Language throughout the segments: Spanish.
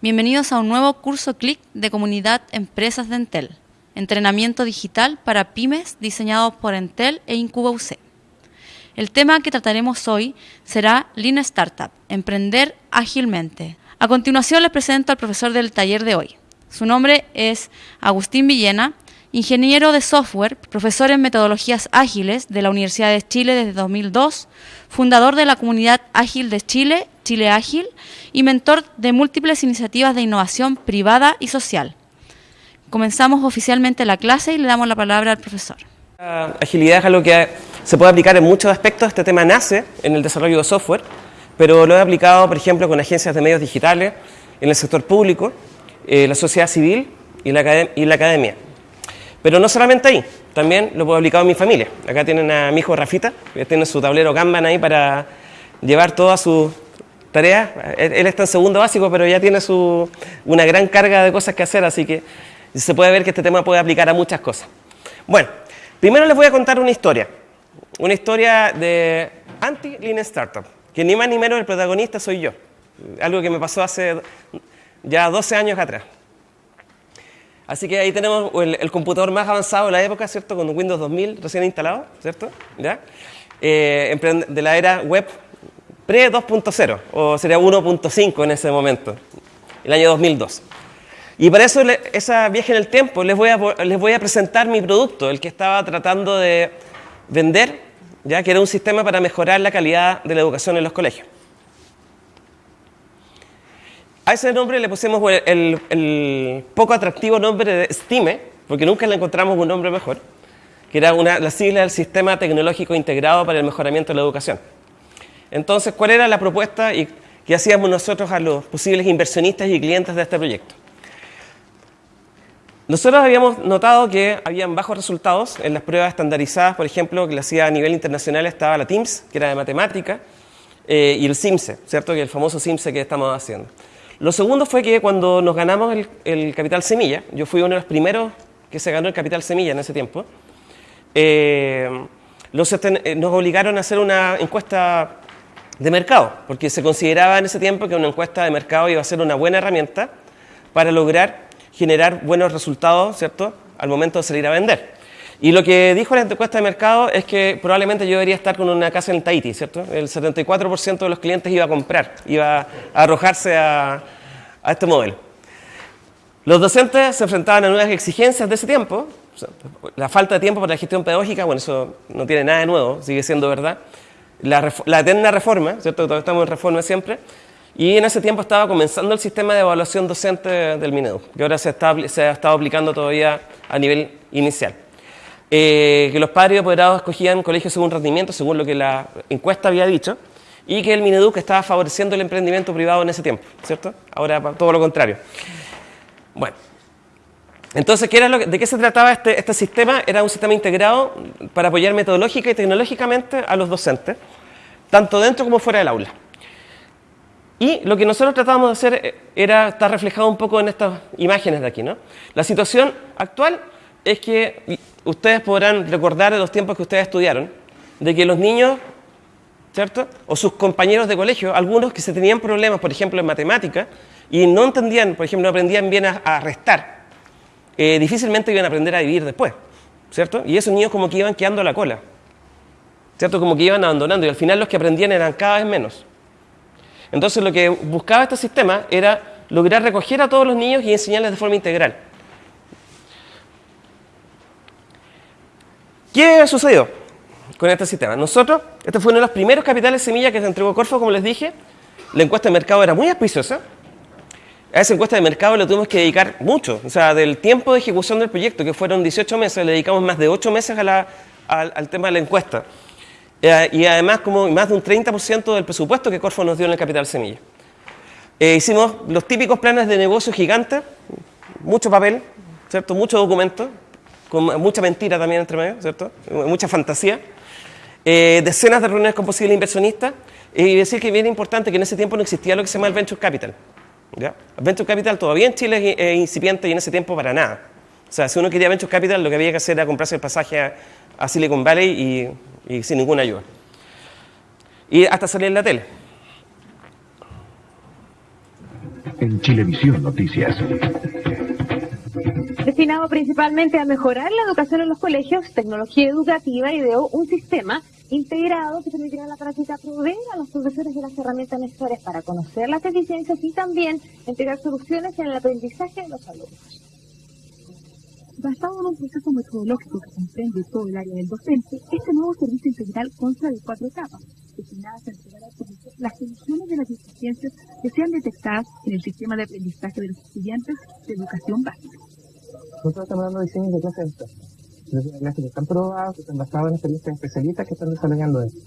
Bienvenidos a un nuevo curso CLIC de Comunidad Empresas de Entel, entrenamiento digital para pymes diseñado por Entel e Incuba UC. El tema que trataremos hoy será Lean Startup, emprender ágilmente. A continuación les presento al profesor del taller de hoy. Su nombre es Agustín Villena, ingeniero de software, profesor en metodologías ágiles de la Universidad de Chile desde 2002, fundador de la comunidad ágil de Chile Chile Ágil y mentor de múltiples iniciativas de innovación privada y social. Comenzamos oficialmente la clase y le damos la palabra al profesor. La agilidad es algo que se puede aplicar en muchos aspectos. Este tema nace en el desarrollo de software, pero lo he aplicado, por ejemplo, con agencias de medios digitales, en el sector público, eh, la sociedad civil y la, y la academia. Pero no solamente ahí, también lo puedo aplicar en mi familia. Acá tienen a mi hijo Rafita, que tiene su tablero Kanban ahí para llevar todas sus tarea. Él está en segundo básico, pero ya tiene su, una gran carga de cosas que hacer, así que se puede ver que este tema puede aplicar a muchas cosas. Bueno, primero les voy a contar una historia. Una historia de Anti-Lean Startup, que ni más ni menos el protagonista soy yo. Algo que me pasó hace ya 12 años atrás. Así que ahí tenemos el, computador más avanzado de la época, ¿cierto? Con Windows 2000 recién instalado, ¿cierto? ¿Ya? Eh, de la era web pre-2.0, o sería 1.5 en ese momento, el año 2002. Y para eso, esa viaje en el tiempo, les voy, a, les voy a presentar mi producto, el que estaba tratando de vender, ya que era un sistema para mejorar la calidad de la educación en los colegios. A ese nombre le pusimos el, poco atractivo nombre de STIME, porque nunca le encontramos un nombre mejor, que era una, la sigla del Sistema Tecnológico Integrado para el Mejoramiento de la Educación. Entonces, ¿cuál era la propuesta y qué hacíamos nosotros a los posibles inversionistas y clientes de este proyecto? Nosotros habíamos notado que habían bajos resultados en las pruebas estandarizadas, por ejemplo, que le hacía a nivel internacional estaba la TIMSS, que era de matemática, eh, y el CIMSE, ¿cierto? Que el famoso CIMSE que estamos haciendo. Lo segundo fue que cuando nos ganamos el, capital semilla, yo fui uno de los primeros que se ganó el capital semilla en ese tiempo, eh, eh, nos obligaron a hacer una encuesta de mercado, porque se consideraba en ese tiempo que una encuesta de mercado iba a ser una buena herramienta para lograr generar buenos resultados, ¿cierto?, al momento de salir a vender. Y lo que dijo la encuesta de mercado es que probablemente yo debería estar con una casa en Tahiti, ¿cierto? El 74% de los clientes iba a comprar, iba a arrojarse a, a este modelo. Los docentes se enfrentaban a nuevas exigencias de ese tiempo, la falta de tiempo para la gestión pedagógica, bueno, eso no tiene nada de nuevo, sigue siendo verdad, la, eterna reforma, ¿cierto? Todavía estamos en reforma siempre, y en ese tiempo estaba comenzando el sistema de evaluación docente del Minedu, que ahora se, se ha estado aplicando todavía a nivel inicial. Eh, que los padres y apoderados escogían colegios según rendimiento, según lo que la encuesta había dicho, y que el Mineduc estaba favoreciendo el emprendimiento privado en ese tiempo, ¿cierto? Ahora todo lo contrario. Bueno, entonces, ¿qué lo ¿de qué se trataba este, este sistema? Era un sistema integrado para apoyar metodológica y tecnológicamente a los docentes, tanto dentro como fuera del aula. Y lo que nosotros tratábamos de hacer eh, era estar reflejado un poco en estas imágenes de aquí. La situación actual es que ustedes podrán recordar de los tiempos que ustedes estudiaron, de que los niños, ¿cierto? O sus compañeros de colegio, algunos que se tenían problemas, por ejemplo, en matemática, y no entendían, por ejemplo, no aprendían bien a, restar, eh, difícilmente iban a aprender a vivir después, ¿cierto? Y esos niños como que iban quedando la cola, ¿cierto? Como que iban abandonando, y al final los que aprendían eran cada vez menos. Entonces lo que buscaba este sistema era lograr recoger a todos los niños y enseñarles de forma integral. ¿Qué sucedió con este sistema? Nosotros, este fue uno de los primeros capitales semilla que se entregó Corfo, como les dije. La encuesta de mercado era muy auspiciosa. A esa encuesta de mercado le tuvimos que dedicar mucho. O sea, del tiempo de ejecución del proyecto, que fueron 18 meses, le dedicamos más de 8 meses al, tema de la encuesta. Eh, y además, como más de un 30% del presupuesto que Corfo nos dio en el capital semilla. Eh, hicimos los típicos planes de negocio gigantes, mucho papel, ¿cierto? mucho documento, con mucha mentira también entre medio, ¿cierto? Mucha fantasía. Eh, decenas de reuniones con posibles inversionistas. Y decir que bien importante que en ese tiempo no existía lo que se llama el Venture Capital. ¿Ya? Venture Capital todavía en Chile es incipiente y en ese tiempo para nada. O sea, si uno quería Venture Capital, lo que había que hacer era comprarse el pasaje a, Silicon Valley y, y sin ninguna ayuda. Y hasta salir en la tele. en Chilevisión Noticias. Destinado principalmente a mejorar la educación en los colegios, tecnología educativa ideó un sistema integrado que permitirá a la práctica proveer a los profesores de las herramientas necesarias para conocer las deficiencias y también entregar soluciones en el aprendizaje de los alumnos. Basado en un proceso metodológico que comprende todo el área del docente, este nuevo servicio integral consta de cuatro etapas, destinadas a entregar al público las soluciones de las deficiencias que sean detectadas en el sistema de aprendizaje de los estudiantes de educación básica. Nosotros estamos dando diseños de clases que están probados, que están basados en experiencias especialistas que están desarrollando esto.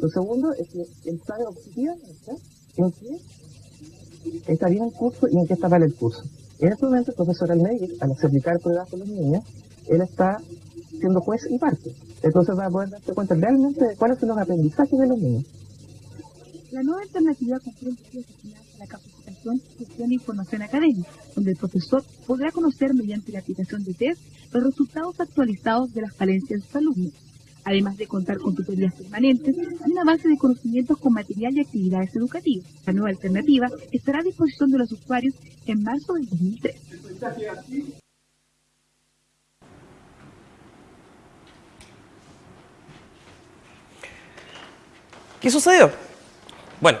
Lo segundo es que el sabe objetivamente en qué bien el curso y en qué está mal el curso. En este momento el profesor Almeida, al aplicar pruebas con los niños, él está siendo juez y parte. Entonces va a poder darse cuenta realmente de cuáles son los aprendizajes de los niños. La nueva alternativa comprende la capacitación, gestión e información académica, donde el profesor podrá conocer mediante la aplicación de test los resultados actualizados de las falencias de sus alumnos, además de contar con tutorías permanentes y una base de conocimientos con material y actividades educativas. La nueva alternativa estará a disposición de los usuarios en marzo del 2003. ¿Qué sucedió? Bueno,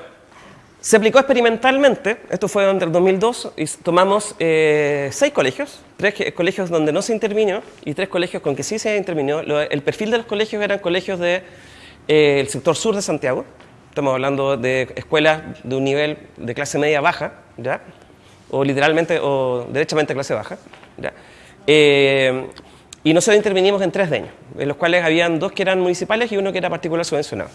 se aplicó experimentalmente, esto fue entre el 2002, y tomamos eh, seis colegios, tres colegios donde no se intervino y tres colegios con que sí se intervino. el perfil de los colegios eran colegios del de, eh, sector sur de Santiago, estamos hablando de escuelas de un nivel de clase media baja, ¿ya? o literalmente o derechamente clase baja. ¿ya? Eh, y nosotros intervinimos en tres de ellos, en los cuales habían dos que eran municipales y uno que era particular subvencionado.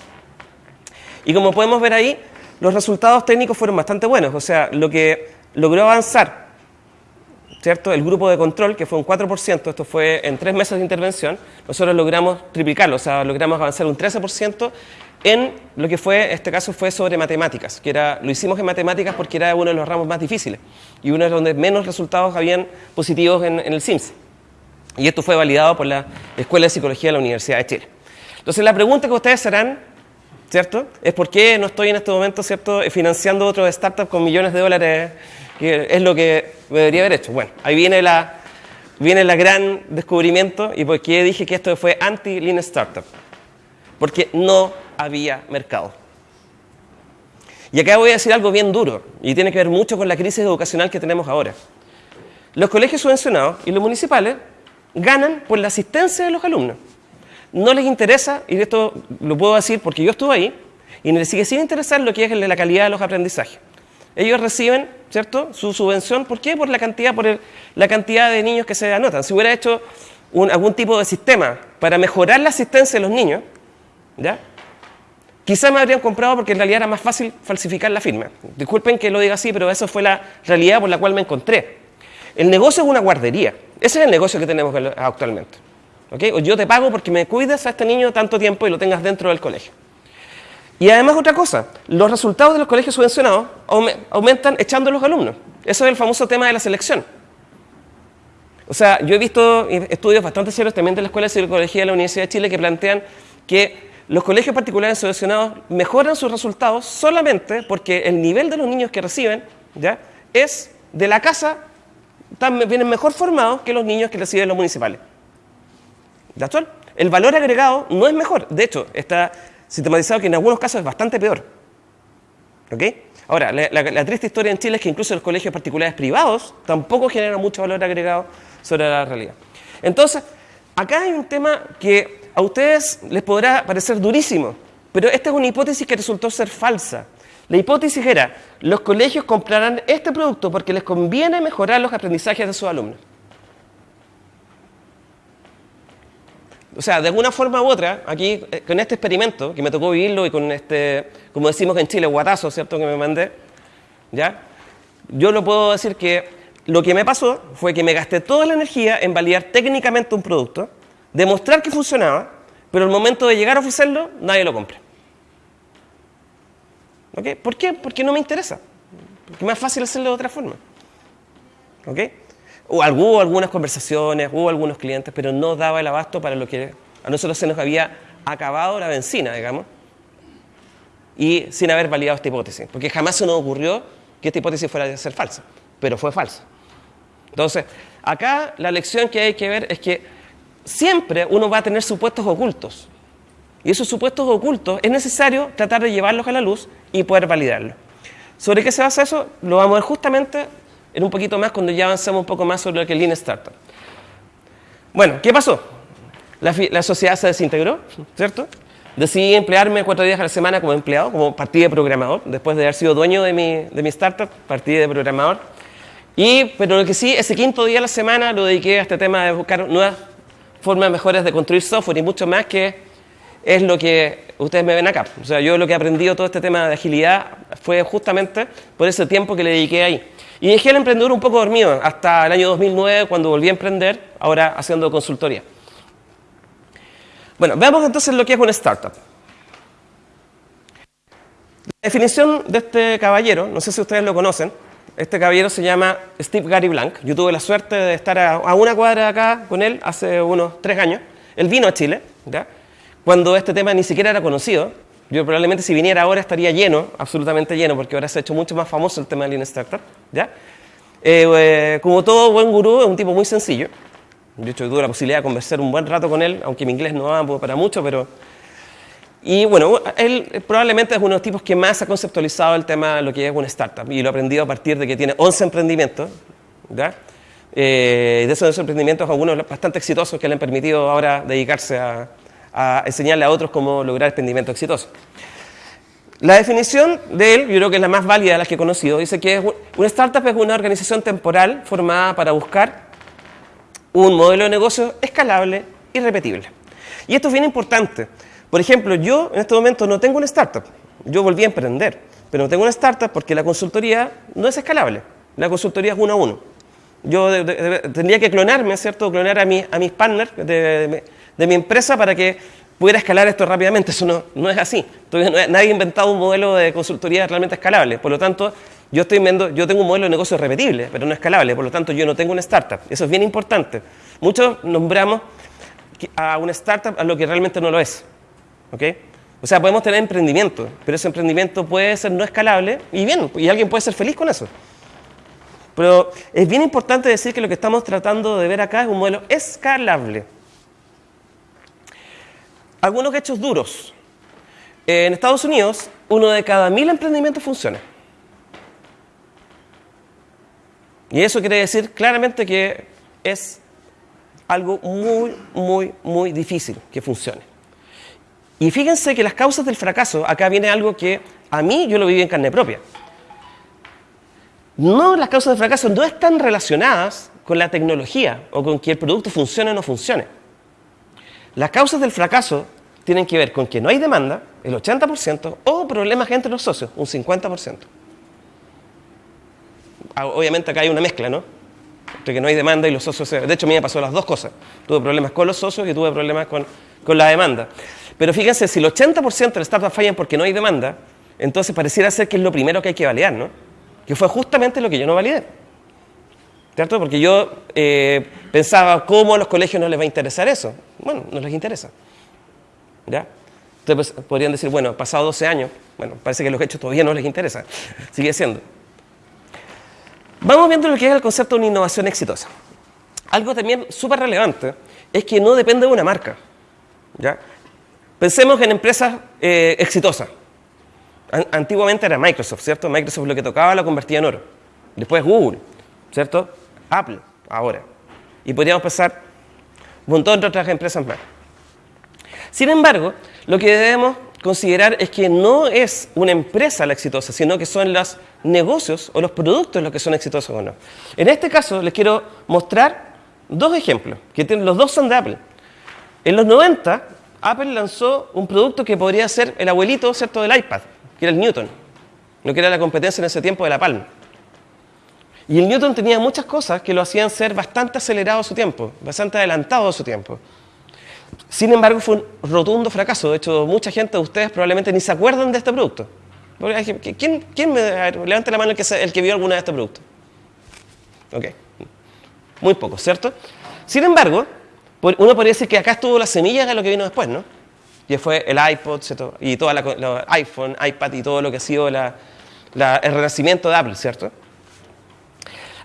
Y como podemos ver ahí, los resultados técnicos fueron bastante buenos. O sea, lo que logró avanzar, ¿cierto? El grupo de control, que fue un 4%, esto fue en tres meses de intervención, nosotros logramos triplicarlo, o sea, logramos avanzar un 13% en lo que fue, este caso fue sobre matemáticas, que era, lo hicimos en matemáticas porque era uno de los ramos más difíciles y uno de donde menos resultados habían positivos en, el SIMS. Y esto fue validado por la Escuela de Psicología de la Universidad de Chile. Entonces, la pregunta que ustedes harán ¿cierto? Es por qué no estoy en este momento, ¿cierto?, financiando otro startup con millones de dólares, que es lo que debería haber hecho. Bueno, ahí viene la, viene la gran descubrimiento y por qué dije que esto fue anti-lean startup. Porque no había mercado. Y acá voy a decir algo bien duro y tiene que ver mucho con la crisis educacional que tenemos ahora. Los colegios subvencionados y los municipales ganan por la asistencia de los alumnos no les interesa, y esto lo puedo decir porque yo estuve ahí, y les sigue sin interesar lo que es la calidad de los aprendizajes. Ellos reciben, ¿cierto?, su subvención. ¿Por qué? Por la cantidad, por la cantidad de niños que se anotan. Si hubiera hecho algún tipo de sistema para mejorar la asistencia de los niños, ¿ya? Quizá me habrían comprado porque en realidad era más fácil falsificar la firma. Disculpen que lo diga así, pero esa fue la realidad por la cual me encontré. El negocio es una guardería. Ese es el negocio que tenemos actualmente. O yo te pago porque me cuides a este niño tanto tiempo y lo tengas dentro del colegio. Y además otra cosa, los resultados de los colegios subvencionados aumentan echando a los alumnos. Eso es el famoso tema de la selección. O sea, yo he visto estudios bastante serios también de la Escuela de Psicología de la Universidad de Chile que plantean que los colegios particulares subvencionados mejoran sus resultados solamente porque el nivel de los niños que reciben ¿ya? es de la casa, vienen mejor formados que los niños que reciben los municipales. ¿De actual? El valor agregado no es mejor. De hecho, está sistematizado que en algunos casos es bastante peor. ¿Ok? Ahora, la, triste historia en Chile es que incluso los colegios particulares privados tampoco generan mucho valor agregado sobre la realidad. Entonces, acá hay un tema que a ustedes les podrá parecer durísimo, pero esta es una hipótesis que resultó ser falsa. La hipótesis era, los colegios comprarán este producto porque les conviene mejorar los aprendizajes de sus alumnos. O sea, de alguna forma u otra, aquí, eh, con este experimento, que me tocó vivirlo y con este, como decimos en Chile, guatazo, ¿cierto?, que me mandé, ¿ya? Yo lo puedo decir que lo que me pasó fue que me gasté toda la energía en validar técnicamente un producto, demostrar que funcionaba, pero al momento de llegar a ofrecerlo, nadie lo compra. ¿Ok? ¿Por qué? Porque no me interesa. Porque es más fácil hacerlo de otra forma. ¿Ok? Hubo algunas conversaciones, hubo algunos clientes, pero no daba el abasto para lo que a nosotros se nos había acabado la benzina, digamos, y sin haber validado esta hipótesis, porque jamás se nos ocurrió que esta hipótesis fuera a ser falsa, pero fue falsa. Entonces, acá la lección que hay que ver es que siempre uno va a tener supuestos ocultos. Y esos supuestos ocultos es necesario tratar de llevarlos a la luz y poder validarlos. ¿Sobre qué se basa eso? Lo vamos a ver justamente en un poquito más cuando ya avancemos un poco más sobre lo que es Lean Startup. Bueno, ¿qué pasó? La, sociedad se desintegró, ¿cierto? Decidí emplearme cuatro días a la semana como empleado, como partí de programador. Después de haber sido dueño de mi, de mi startup, partí de programador. Y, pero lo que sí, ese quinto día a la semana lo dediqué a este tema de buscar nuevas formas mejores de construir software y mucho más que es lo que ustedes me ven acá. O sea, yo lo que he aprendido todo este tema de agilidad fue justamente por ese tiempo que le dediqué ahí. Y dejé el emprendedor un poco dormido hasta el año 2009 cuando volví a emprender, ahora haciendo consultoría. Bueno, veamos entonces lo que es una startup. La definición de este caballero, no sé si ustedes lo conocen, este caballero se llama Steve Gary Blank. Yo tuve la suerte de estar a, una cuadra acá con él hace unos tres años. Él vino a Chile, cuando este tema ni siquiera era conocido. Yo probablemente si viniera ahora estaría lleno, absolutamente lleno, porque ahora se ha hecho mucho más famoso el tema de Lean Startup. ¿ya? Eh, eh, como todo buen gurú, es un tipo muy sencillo. De hecho, tuve la posibilidad de conversar un buen rato con él, aunque mi inglés no va para mucho, pero y bueno, él probablemente es uno de los tipos que más ha conceptualizado el tema de lo que es una startup y lo ha aprendido a partir de que tiene 11 emprendimientos. ¿ya? Eh, de esos emprendimientos, algunos bastante exitosos que le han permitido ahora dedicarse a, enseñarle a otros cómo lograr emprendimientos exitosos. La definición de él, yo creo que es la más válida de las que he conocido, dice que una startup es una organización temporal formada para buscar un modelo de negocio escalable y repetible. Y esto es bien importante, por ejemplo, yo en este momento no tengo una startup. Yo volví a emprender, pero no tengo una startup porque la consultoría no es escalable. La consultoría es uno a uno. Yo tendría que clonarme, ¿cierto? Clonar a, a mis partners mi empresa para que pudiera escalar esto rápidamente. Eso no, no es así. nadie ha inventado un modelo de consultoría realmente escalable. Por lo tanto, yo, estoy viendo, yo tengo un modelo de negocio repetible, pero no escalable. Por lo tanto, yo no tengo una startup. Eso es bien importante. Muchos nombramos a una startup a lo que realmente no lo es. O sea, podemos tener emprendimiento, pero ese emprendimiento puede ser no escalable y bien, y alguien puede ser feliz con eso. Pero es bien importante decir que lo que estamos tratando de ver acá es un modelo escalable. Algunos hechos duros. En Estados Unidos, uno de cada mil emprendimientos funciona. Y eso quiere decir claramente que es algo muy, muy, muy difícil que funcione. Y fíjense que las causas del fracaso, acá viene algo que a mí yo lo viví en carne propia. No, las causas del fracaso no están relacionadas con la tecnología o con que el producto funcione o no funcione. Las causas del fracaso tienen que ver con que no hay demanda, el 80%, o problemas entre los socios, un 50%. Ah, obviamente acá hay una mezcla, ¿no? Entre que no hay demanda y los socios... De hecho, a mí me pasó las dos cosas. Tuve problemas con los socios y tuve problemas con, con la demanda. Pero fíjense, si el 80% de las startups fallan porque no hay demanda, entonces pareciera ser que es lo primero que hay que validar, ¿no? Que fue justamente lo que yo no validé. ¿Cierto? Porque yo eh, pensaba, ¿cómo a los colegios no les va a interesar eso? Bueno, no les interesa. ¿Ya? Entonces pues, podrían decir, bueno, pasado 12 años, bueno, parece que los hechos todavía no les interesa. Sigue siendo. Vamos viendo lo que es el concepto de una innovación exitosa. Algo también súper relevante es que no depende de una marca. ¿ya? Pensemos en empresas eh, exitosas. Antiguamente era Microsoft, ¿cierto? Microsoft lo que tocaba lo convertía en oro. Después Google, ¿cierto? Apple, ahora. Y podríamos pensar un montón de otras empresas más. Sin embargo, lo que debemos considerar es que no es una empresa la exitosa, sino que son los negocios o los productos los que son exitosos o no. En este caso les quiero mostrar dos ejemplos, que los dos son de Apple. En los 90, Apple lanzó un producto que podría ser el abuelito ¿cierto? del iPad, que era el Newton, no que era la competencia en ese tiempo de la Palm. Y el Newton tenía muchas cosas que lo hacían ser bastante acelerado a su tiempo, bastante adelantado a su tiempo. Sin embargo, fue un rotundo fracaso. De hecho, mucha gente de ustedes probablemente ni se acuerdan de este producto. ¿Quién, quién me levante la mano el que, el que vio alguna de este producto? Ok. Muy poco, ¿cierto? Sin embargo, uno podría decir que acá estuvo la semilla de lo que vino después, ¿no? Y fue el iPod y todo el iPhone, iPad y todo lo que ha sido la, el renacimiento de Apple, ¿cierto?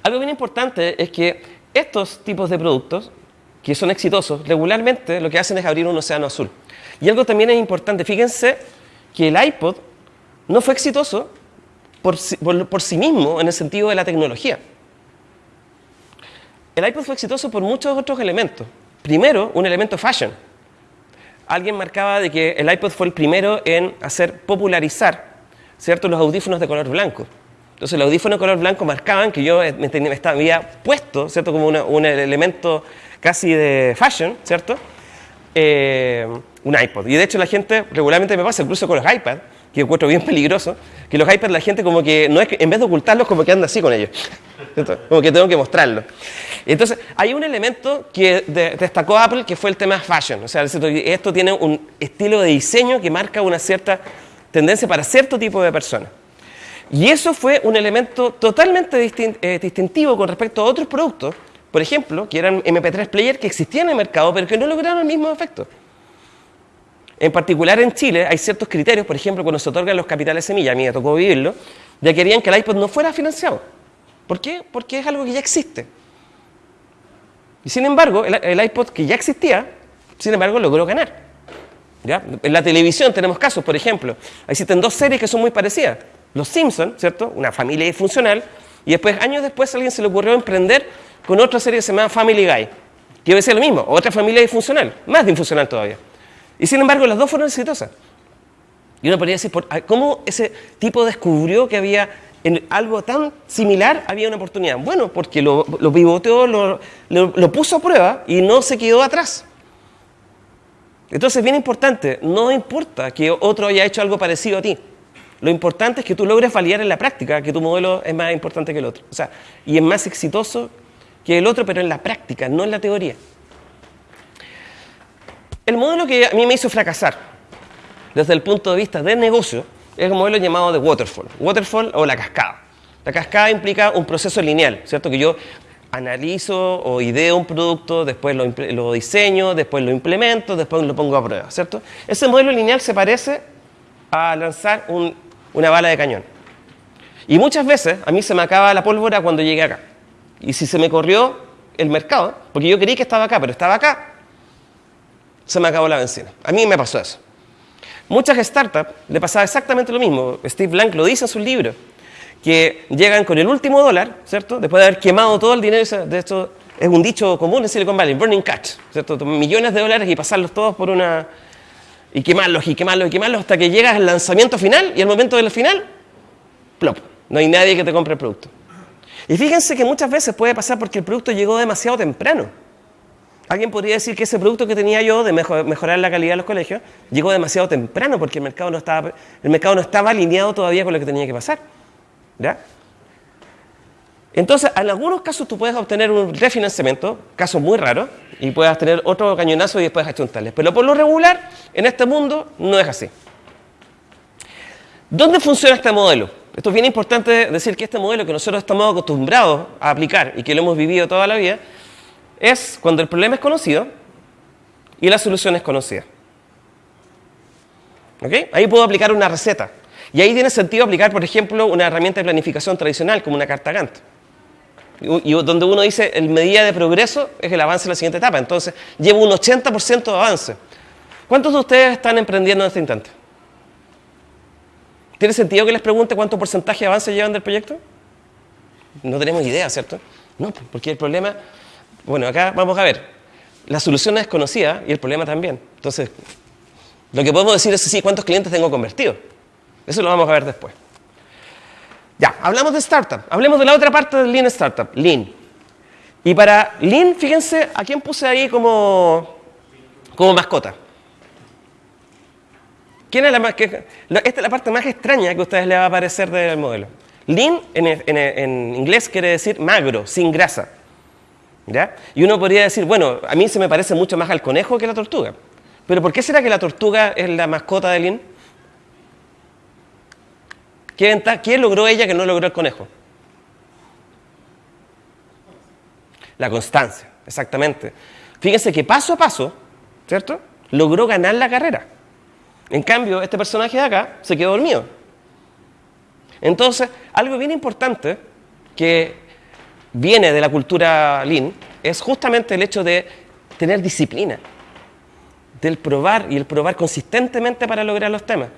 Algo bien importante es que estos tipos de productos que son exitosos, regularmente lo que hacen es abrir un océano azul. Y algo también es importante, fíjense que el iPod no fue exitoso por, sí mismo en el sentido de la tecnología. El iPod fue exitoso por muchos otros elementos. Primero, un elemento fashion. Alguien marcaba de que el iPod fue el primero en hacer popularizar ¿cierto? los audífonos de color blanco. Entonces, los audífonos de color blanco marcaban que yo me, había puesto, ¿cierto? Como un elemento casi de fashion, ¿cierto? Eh, un iPod. Y de hecho la gente regularmente me pasa, incluso con los iPads, que encuentro bien peligroso, que los iPads la gente como que, no es que, en vez de ocultarlos, como que anda así con ellos. Como que tengo que mostrarlo. Entonces, hay un elemento que destacó Apple que fue el tema fashion. O sea, esto tiene un estilo de diseño que marca una cierta tendencia para cierto tipo de personas. Y eso fue un elemento totalmente eh, distintivo con respecto a otros productos, por ejemplo, que eran MP3 player que existían en el mercado, pero que no lograron el mismo efecto. En particular en Chile hay ciertos criterios, por ejemplo, cuando se otorgan los capitales semilla, a mí me tocó vivirlo, ya querían que el iPod no fuera financiado. ¿Por qué? Porque es algo que ya existe. Y sin embargo, el, iPod que ya existía, sin embargo, logró ganar. En la televisión tenemos casos, por ejemplo, existen dos series que son muy parecidas. Los Simpsons, ¿cierto? Una familia disfuncional, y después, años después, a alguien se le ocurrió emprender con otra serie que se llama Family Guy, que iba a lo mismo, otra familia disfuncional, más disfuncional todavía. Y sin embargo, las dos fueron exitosas. Y uno podría decir, ¿cómo ese tipo descubrió que había en algo tan similar había una oportunidad? Bueno, porque lo, lo pivoteó, lo, lo puso a prueba y no se quedó atrás. Entonces, bien importante, no importa que otro haya hecho algo parecido a ti. Lo importante es que tú logres validar en la práctica que tu modelo es más importante que el otro. O sea, y es más exitoso que el otro, pero en la práctica, no en la teoría. El modelo que a mí me hizo fracasar desde el punto de vista del negocio es el modelo llamado de waterfall. Waterfall o la cascada. La cascada implica un proceso lineal, ¿cierto? Que yo analizo o ideo un producto, después lo, diseño, después lo implemento, después lo pongo a prueba, ¿cierto? Ese modelo lineal se parece a lanzar una bala de cañón. Y muchas veces a mí se me acaba la pólvora cuando llegué acá. Y si se me corrió el mercado, porque yo creí que estaba acá, pero estaba acá, se me acabó la benzina. A mí me pasó eso. Muchas startups le pasaba exactamente lo mismo. Steve Blank lo dice en su libro que llegan con el último dólar, ¿cierto? Después de haber quemado todo el dinero, de esto es un dicho común en Silicon Valley, burning cash, ¿cierto? Millones de dólares y pasarlos todos por una... y quemarlos y quemarlos y quemarlos hasta que llegas al lanzamiento final y al momento del final, plop, no hay nadie que te compre el producto. Y fíjense que muchas veces puede pasar porque el producto llegó demasiado temprano. Alguien podría decir que ese producto que tenía yo de mejorar la calidad de los colegios llegó demasiado temprano porque el mercado no estaba, el mercado no estaba alineado todavía con lo que tenía que pasar. ¿Ya? Entonces, en algunos casos tú puedes obtener un refinanciamiento, casos muy raros, y puedes tener otro cañonazo y después achuntarles. Pero por lo regular, en este mundo, no es así. ¿Dónde funciona este modelo? Esto es bien importante decir que este modelo que nosotros estamos acostumbrados a aplicar y que lo hemos vivido toda la vida, es cuando el problema es conocido y la solución es conocida. ¿Ok? Ahí puedo aplicar una receta. Y ahí tiene sentido aplicar, por ejemplo, una herramienta de planificación tradicional como una carta Gantt. Y, donde uno dice el medida de progreso es el avance en la siguiente etapa. Entonces, llevo un 80% de avance. ¿Cuántos de ustedes están emprendiendo en este instante? ¿Tiene sentido que les pregunte cuánto porcentaje de avance llevan del proyecto? No tenemos idea, ¿cierto? No, porque el problema, bueno, acá vamos a ver, la solución es conocida y el problema también. Entonces, lo que podemos decir es sí, cuántos clientes tengo convertidos. Eso lo vamos a ver después. Ya, hablamos de startup. Hablemos de la otra parte del Lean Startup, Lean. Y para Lean, fíjense a quién puse ahí como, como mascota. ¿Quién es la que, esta es la parte más extraña que a ustedes les va a parecer del modelo. Lean en, en, inglés quiere decir magro, sin grasa. ¿Ya? Y uno podría decir, bueno, a mí se me parece mucho más al conejo que a la tortuga. Pero ¿por qué será que la tortuga es la mascota de Lean? ¿Qué, logró ella que no logró el conejo? La constancia, exactamente. Fíjense que paso a paso, ¿cierto? Logró ganar la carrera. En cambio, este personaje de acá se quedó dormido. Entonces, algo bien importante que viene de la cultura Lean es justamente el hecho de tener disciplina, del probar y el probar consistentemente para lograr los temas.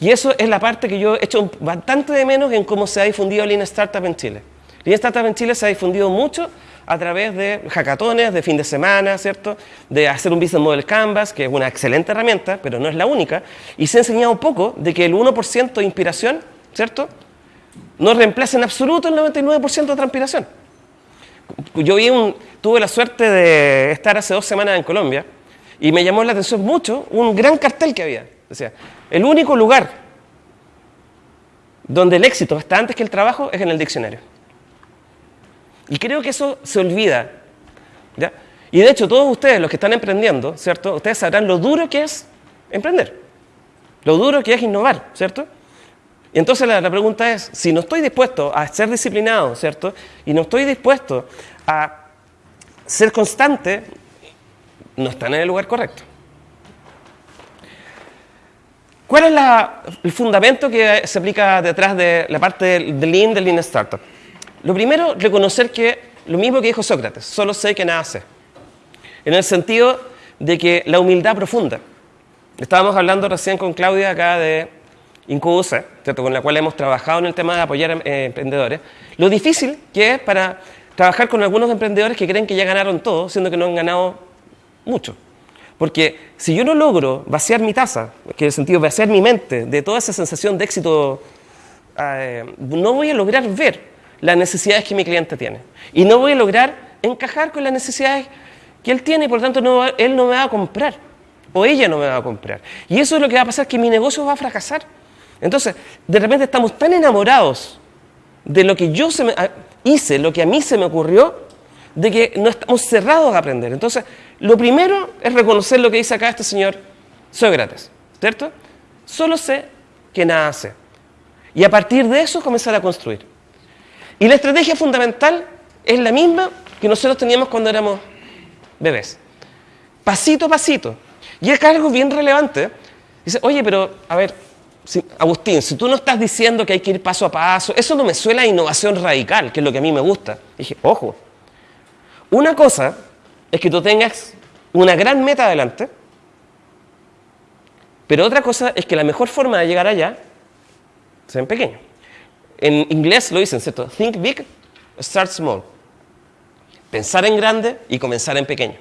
Y eso es la parte que yo he hecho bastante de menos en cómo se ha difundido Lean Startup en Chile. Lean Startup en Chile se ha difundido mucho a través de hackatones, de fin de semana, ¿cierto? De hacer un Business Model Canvas, que es una excelente herramienta, pero no es la única. Y se ha enseñado poco de que el 1% de inspiración, ¿cierto? No reemplaza en absoluto el 99% de transpiración. Yo tuve la suerte de estar hace dos semanas en Colombia y me llamó la atención mucho un gran cartel que había. Decía, el único lugar donde el éxito está antes que el trabajo es en el diccionario. Y creo que eso se olvida. Y de hecho, todos ustedes, los que están emprendiendo, ¿cierto? Ustedes sabrán lo duro que es emprender. Lo duro que es innovar, ¿cierto? Y entonces la, la, pregunta es, si no estoy dispuesto a ser disciplinado, ¿cierto? Y no estoy dispuesto a ser constante, no están en el lugar correcto. ¿Cuál es la, el fundamento que se aplica detrás de la parte del, Lean, del Lean Startup? Lo primero, reconocer que lo mismo que dijo Sócrates, solo sé que nada sé. En el sentido de que la humildad profunda. Estábamos hablando recién con Claudia acá de Incubusa, con la cual hemos trabajado en el tema de apoyar a eh, emprendedores. Lo difícil que es para trabajar con algunos emprendedores que creen que ya ganaron todo, siendo que no han ganado mucho. Porque si yo no logro vaciar mi taza, que en el sentido vaciar mi mente de toda esa sensación de éxito, eh, no voy a lograr ver las necesidades que mi cliente tiene. Y no voy a lograr encajar con las necesidades que él tiene y por lo tanto él no me va a comprar. O ella no me va a comprar. Y eso es lo que va a pasar, que mi negocio va a fracasar. Entonces, de repente estamos tan enamorados de lo que yo se me, hice, lo que a mí se me ocurrió, de que no estamos cerrados a aprender. Entonces, lo primero es reconocer lo que dice acá este señor Sócrates, ¿cierto? Solo sé que nada sé. Y a partir de eso comenzar a construir. Y la estrategia fundamental es la misma que nosotros teníamos cuando éramos bebés. Pasito a pasito. Y es algo bien relevante. Dice, oye, pero, a ver, si, Agustín, si tú no estás diciendo que hay que ir paso a paso, eso no me suena a innovación radical, que es lo que a mí me gusta. dije, ojo, una cosa es que tú tengas una gran meta adelante, pero otra cosa es que la mejor forma de llegar allá sea en pequeño. En inglés lo dicen, ¿cierto? Think big, start small. Pensar en grande y comenzar en pequeño.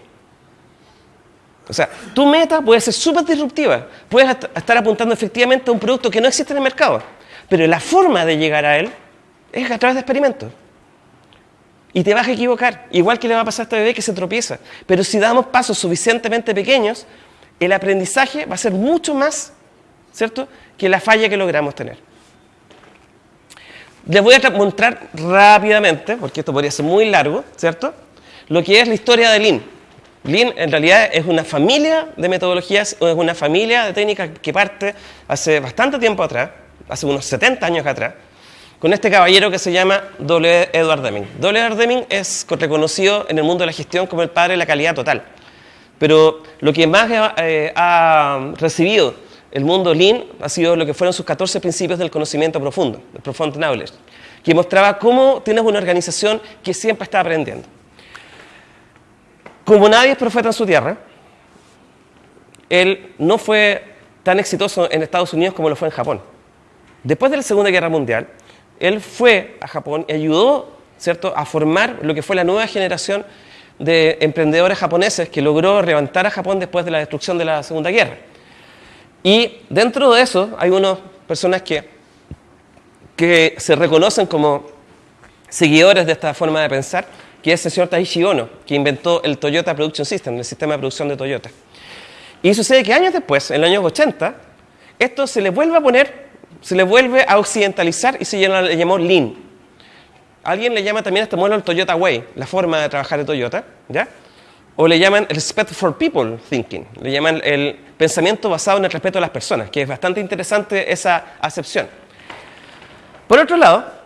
O sea, tu meta puede ser súper disruptiva. Puedes estar apuntando efectivamente a un producto que no existe en el mercado. Pero la forma de llegar a él es a través de experimentos. Y te vas a equivocar. Igual que le va a pasar a este bebé que se tropieza. Pero si damos pasos suficientemente pequeños, el aprendizaje va a ser mucho más, ¿cierto?, que la falla que logramos tener. Les voy a mostrar rápidamente, porque esto podría ser muy largo, ¿cierto?, lo que es la historia de Lean. Lean en realidad es una familia de metodologías, es una familia de técnicas que parte hace bastante tiempo atrás, hace unos 70 años atrás, con este caballero que se llama W. Edward Deming. W. Edward Deming es reconocido en el mundo de la gestión como el padre de la calidad total. Pero lo que más eh, ha recibido el mundo Lean ha sido lo que fueron sus 14 principios del conocimiento profundo, el Profound Knowledge, que mostraba cómo tienes una organización que siempre está aprendiendo. Como nadie es profeta en su tierra, él no fue tan exitoso en Estados Unidos como lo fue en Japón. Después de la Segunda Guerra Mundial, él fue a Japón y ayudó ¿cierto? a formar lo que fue la nueva generación de emprendedores japoneses que logró levantar a Japón después de la destrucción de la Segunda Guerra. Y dentro de eso hay unas personas que, que se reconocen como seguidores de esta forma de pensar, que es el señor Taishi Ono, que inventó el Toyota Production System, el sistema de producción de Toyota. Y sucede que años después, en los años 80, esto se le vuelve a poner, se le vuelve a occidentalizar y se le llamó Lean. Alguien le llama también a este modelo el Toyota Way, la forma de trabajar de Toyota, ¿ya? O le llaman el respect for people thinking, le llaman el pensamiento basado en el respeto a las personas, que es bastante interesante esa acepción. Por otro lado,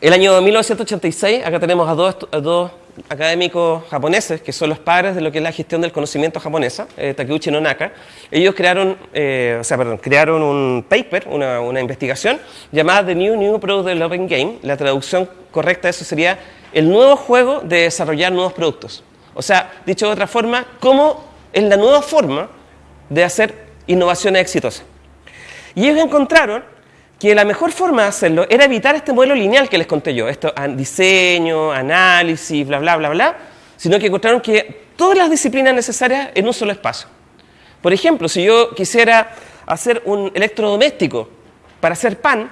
el año 1986, acá tenemos a dos, a dos académicos japoneses, que son los padres de lo que es la gestión del conocimiento japonesa, eh, Takeuchi Nonaka, ellos crearon, eh, o sea, perdón, crearon un paper, una, una, investigación llamada The New New Product Developing Game. La traducción correcta de eso sería el nuevo juego de desarrollar nuevos productos. O sea, dicho de otra forma, cómo es la nueva forma de hacer innovaciones exitosas. Y ellos encontraron que la mejor forma de hacerlo era evitar este modelo lineal que les conté yo, esto diseño, análisis, bla, bla, bla, bla, sino que encontraron que todas las disciplinas necesarias en un solo espacio. Por ejemplo, si yo quisiera hacer un electrodoméstico para hacer pan,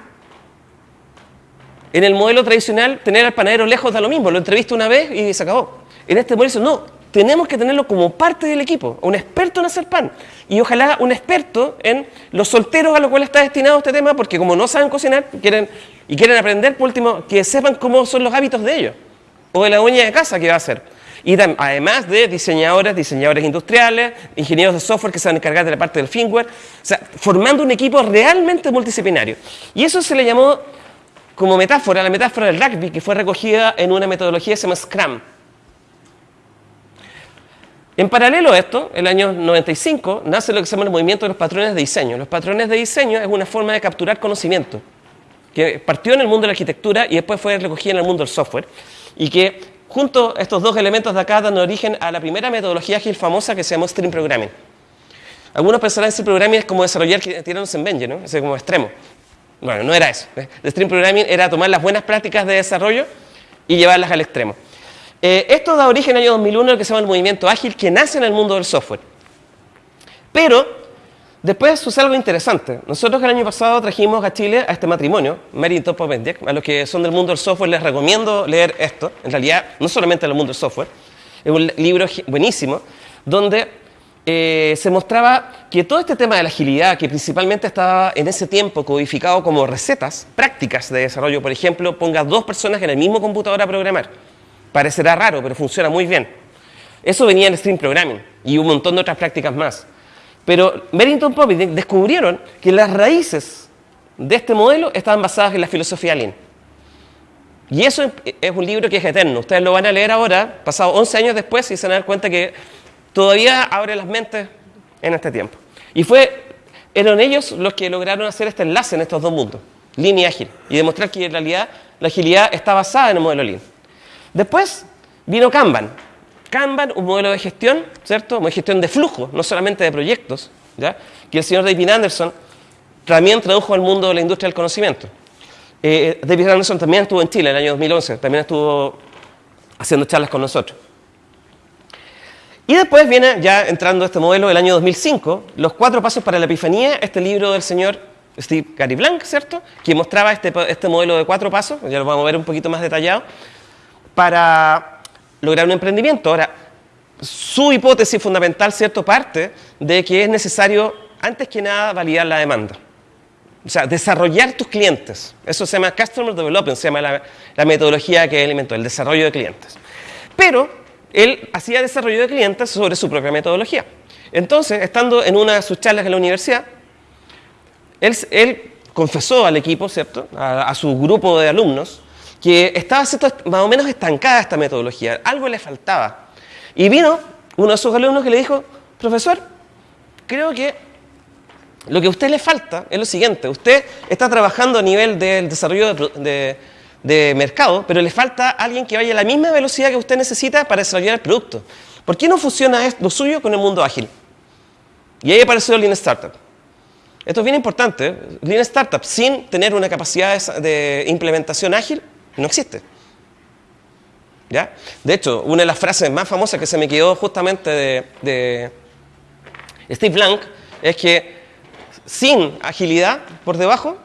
en el modelo tradicional tener al panadero lejos da lo mismo, lo entrevisto una vez y se acabó. En este modelo no, tenemos que tenerlo como parte del equipo, un experto en hacer pan. Y ojalá un experto en los solteros a los cuales está destinado este tema, porque como no saben cocinar quieren, y quieren aprender, por último, que sepan cómo son los hábitos de ellos, o de la dueña de casa que va a hacer. Y además de diseñadores, diseñadores industriales, ingenieros de software que se van a encargar de la parte del firmware, o sea, formando un equipo realmente multidisciplinario. Y eso se le llamó como metáfora, la metáfora del rugby, que fue recogida en una metodología que se llama Scrum en paralelo a esto, en el año 95, nace lo que se llama el movimiento de los patrones de diseño. Los patrones de diseño es una forma de capturar conocimiento que partió en el mundo de la arquitectura y después fue recogida en el mundo del software y que junto a estos dos elementos de acá dan origen a la primera metodología ágil famosa que se llama Stream Programming. Algunos pensarán que Stream Programming es como desarrollar tiranos en Benji, ¿no? Es como extremo. Bueno, no era eso. El Stream Programming era tomar las buenas prácticas de desarrollo y llevarlas al extremo. Eh, esto da origen en el año 2001 al que se llama el movimiento ágil que nace en el mundo del software. Pero después sucede algo interesante. Nosotros el año pasado trajimos a Chile a este matrimonio, Mary Top of A los que son del mundo del software les recomiendo leer esto. En realidad, no solamente en el mundo del software. Es un libro buenísimo donde eh, se mostraba que todo este tema de la agilidad, que principalmente estaba en ese tiempo codificado como recetas prácticas de desarrollo, por ejemplo, ponga dos personas en el mismo computador a programar Parecerá raro, pero funciona muy bien. Eso venía en Stream Programming y un montón de otras prácticas más. Pero Merrington Poppy descubrieron que las raíces de este modelo estaban basadas en la filosofía Lean. Y eso es un libro que es eterno. Ustedes lo van a leer ahora, pasado 11 años después, y se van a dar cuenta que todavía abre las mentes en este tiempo. Y fue, eran ellos los que lograron hacer este enlace en estos dos mundos, Lean y Ágil, y demostrar que en realidad la agilidad está basada en el modelo Lean. Después vino Kanban. Kanban, un modelo de gestión, ¿cierto? de gestión de flujo, no solamente de proyectos, ¿ya? Que el señor David Anderson también tradujo al mundo de la industria del conocimiento. Eh, David Anderson también estuvo en Chile en el año 2011, también estuvo haciendo charlas con nosotros. Y después viene, ya entrando este modelo del año 2005, Los cuatro pasos para la epifanía, este libro del señor Steve Gary Blank, ¿cierto? Que mostraba este, este modelo de cuatro pasos, ya lo vamos a ver un poquito más detallado, para lograr un emprendimiento. Ahora, su hipótesis fundamental, cierto, parte de que es necesario, antes que nada, validar la demanda. O sea, desarrollar tus clientes. Eso se llama Customer Development, se llama la, metodología que él inventó, el desarrollo de clientes. Pero él hacía desarrollo de clientes sobre su propia metodología. Entonces, estando en una de sus charlas en la universidad, él, confesó al equipo, ¿cierto? a su grupo de alumnos, que estaba más o menos estancada esta metodología, algo le faltaba. Y vino uno de sus alumnos que le dijo, profesor, creo que lo que a usted le falta es lo siguiente, usted está trabajando a nivel del desarrollo de, mercado, pero le falta alguien que vaya a la misma velocidad que usted necesita para desarrollar el producto. ¿Por qué no funciona lo suyo con el mundo ágil? Y ahí apareció Lean Startup. Esto es bien importante. ¿eh? Lean Startup, sin tener una capacidad de implementación ágil, no existe. ¿Ya? De hecho, una de las frases más famosas que se me quedó justamente de, Steve Blank es que sin agilidad por debajo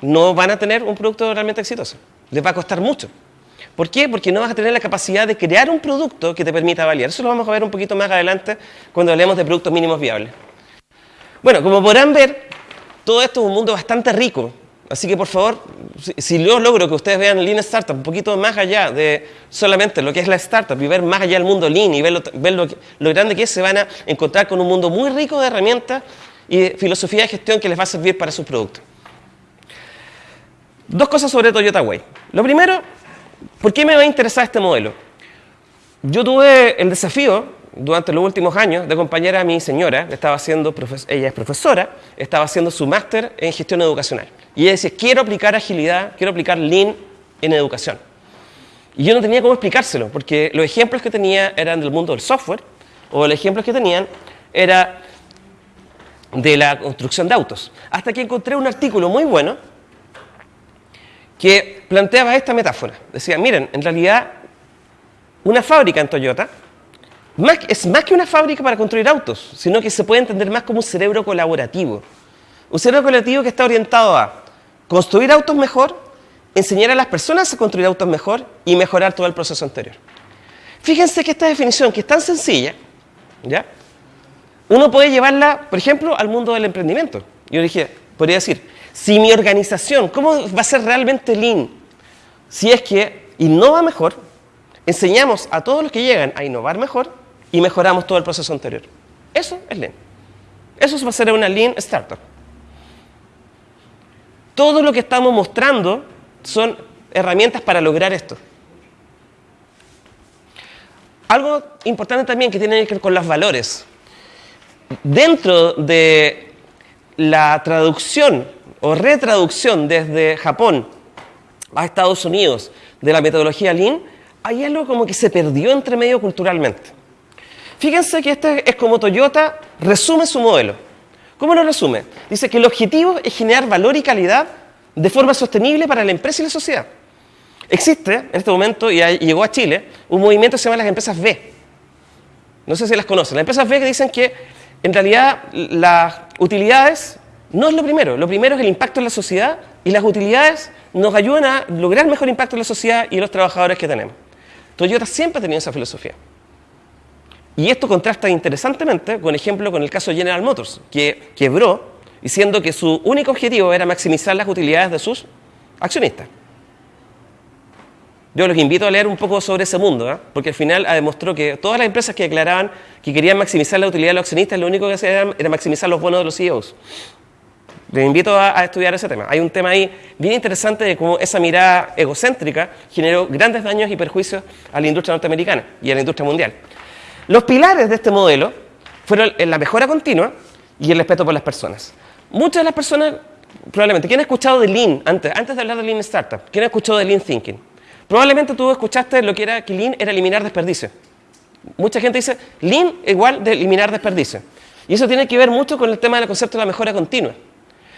no van a tener un producto realmente exitoso. Les va a costar mucho. ¿Por qué? Porque no vas a tener la capacidad de crear un producto que te permita validar. Eso lo vamos a ver un poquito más adelante cuando hablemos de productos mínimos viables. Bueno, como podrán ver, todo esto es un mundo bastante rico Así que por favor, si, yo logro que ustedes vean Lean Startup un poquito más allá de solamente lo que es la startup y ver más allá del mundo Lean y ver, lo, grande que es, se van a encontrar con un mundo muy rico de herramientas y filosofía de gestión que les va a servir para sus productos. Dos cosas sobre Toyota Way. Lo primero, ¿por qué me va a interesar este modelo? yo tuve el desafío durante los últimos años de acompañar a mi señora, estaba haciendo, ella es profesora, estaba haciendo su máster en gestión educacional. Y ella decía, quiero aplicar agilidad, quiero aplicar Lean en educación. Y yo no tenía cómo explicárselo, porque los ejemplos que tenía eran del mundo del software, o los ejemplos que tenían era de la construcción de autos. Hasta que encontré un artículo muy bueno que planteaba esta metáfora. Decía, miren, en realidad una fábrica en Toyota es más que una fábrica para construir autos, sino que se puede entender más como un cerebro colaborativo. Un cerebro colaborativo que está orientado a construir autos mejor, enseñar a las personas a construir autos mejor y mejorar todo el proceso anterior. Fíjense que esta definición, que es tan sencilla, ¿ya? uno puede llevarla, por ejemplo, al mundo del emprendimiento. Yo dije, podría decir, si mi organización, ¿cómo va a ser realmente lean? Si es que innova mejor, enseñamos a todos los que llegan a innovar mejor y mejoramos todo el proceso anterior. Eso es lean. Eso va a ser una lean startup. Todo lo que estamos mostrando son herramientas para lograr esto. Algo importante también que tiene que ver con los valores. Dentro de la traducción o retraducción desde Japón a Estados Unidos de la metodología Lean, hay algo como que se perdió entre medio culturalmente. Fíjense que este es como Toyota resume su modelo. ¿Cómo lo resume? Dice que el objetivo es generar valor y calidad de forma sostenible para la empresa y la sociedad. Existe en este momento, y llegó a Chile, un movimiento que se llama las empresas B. No sé si las conocen. Las empresas B que dicen que en realidad las utilidades no es lo primero. Lo primero es el impacto en la sociedad y las utilidades nos ayudan a lograr mejor impacto en la sociedad y en los trabajadores que tenemos. Toyota siempre ha tenido esa filosofía. Y esto contrasta interesantemente con ejemplo con el caso General Motors, que quebró diciendo que su único objetivo era maximizar las utilidades de sus accionistas. Yo los invito a leer un poco sobre ese mundo, ¿eh? porque al final demostró que todas las empresas que declaraban que querían maximizar la utilidad de los accionistas, lo único que hacían era maximizar los bonos de los CEOs. Les invito a, estudiar ese tema. Hay un tema ahí bien interesante de cómo esa mirada egocéntrica generó grandes daños y perjuicios a la industria norteamericana y a la industria mundial. Los pilares de este modelo fueron la mejora continua y el respeto por las personas. Muchas de las personas, probablemente, ¿quién ha escuchado de Lean antes, antes de hablar de Lean Startup? ¿Quién ha escuchado de Lean Thinking? Probablemente tú escuchaste lo que era que Lean era eliminar desperdicio. Mucha gente dice, Lean igual de eliminar desperdicio. Y eso tiene que ver mucho con el tema del concepto de la mejora continua.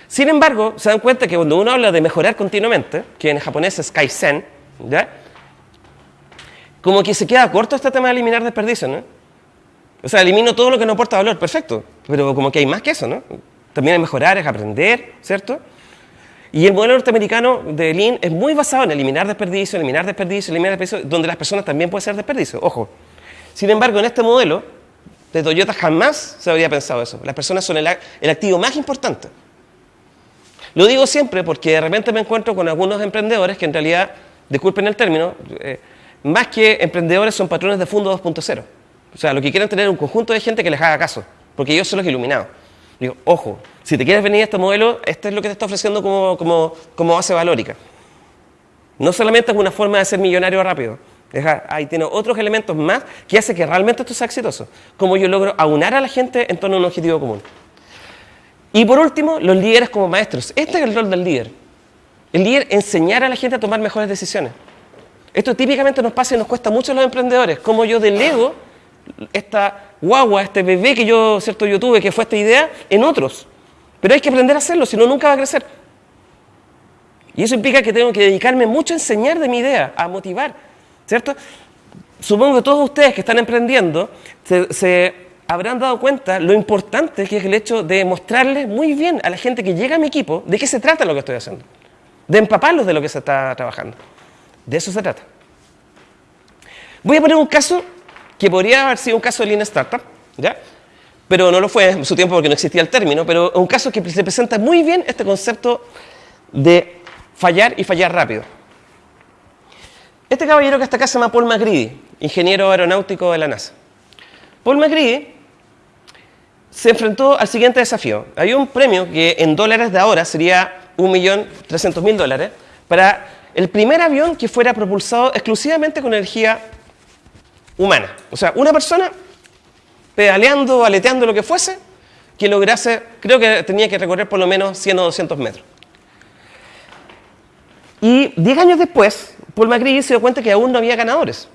Sin embargo, se dan cuenta que cuando uno habla de mejorar continuamente, que en japonés es Kaizen, ¿ya? como que se queda corto este tema de eliminar desperdicio, ¿no? O sea, elimino todo lo que no aporta valor, perfecto, pero como que hay más que eso, ¿no? También hay mejorar, es aprender, ¿cierto? Y el modelo norteamericano de Lean es muy basado en eliminar desperdicio, eliminar desperdicio, eliminar desperdicio, donde las personas también pueden ser desperdicio, ojo. Sin embargo, en este modelo de Toyota jamás se habría pensado eso. Las personas son el, activo más importante. Lo digo siempre porque de repente me encuentro con algunos emprendedores que en realidad, disculpen el término, eh, más que emprendedores son patrones de fondo 2.0. O sea, lo que quieren tener es un conjunto de gente que les haga caso, porque ellos son los iluminados. Digo, ojo, si te quieres venir a este modelo, este es lo que te está ofreciendo como, como, como base valórica. No solamente es una forma de ser millonario rápido. Ahí tiene otros elementos más que hacen que realmente esto sea exitoso. Como yo logro aunar a la gente en torno a un objetivo común. Y por último, los líderes como maestros. Este es el rol del líder. El líder enseñar a la gente a tomar mejores decisiones. Esto típicamente nos pasa y nos cuesta mucho a los emprendedores. Como yo delego esta guagua, este bebé que yo, ¿cierto? yo tuve, que fue esta idea, en otros. Pero hay que aprender a hacerlo, si no, nunca va a crecer. Y eso implica que tengo que dedicarme mucho a enseñar de mi idea, a motivar, ¿cierto? Supongo que todos ustedes que están emprendiendo se, habrán dado cuenta lo importante que es el hecho de mostrarles muy bien a la gente que llega a mi equipo de qué se trata lo que estoy haciendo, de empaparlos de lo que se está trabajando. De eso se trata. Voy a poner un caso que podría haber sido un caso de Lean Startup, ¿ya? pero no lo fue en su tiempo porque no existía el término, pero un caso que se presenta muy bien este concepto de fallar y fallar rápido. Este caballero que está acá se llama Paul McGreedy, ingeniero aeronáutico de la NASA. Paul McGreedy se enfrentó al siguiente desafío. Hay un premio que en dólares de ahora sería 1.300.000 dólares para el primer avión que fuera propulsado exclusivamente con energía humana. O sea, una persona pedaleando, aleteando, lo que fuese, que lograse, creo que tenía que recorrer por lo menos 100 o 200 metros. Y 10 años después, Paul McGree se dio cuenta que aún no había ganadores.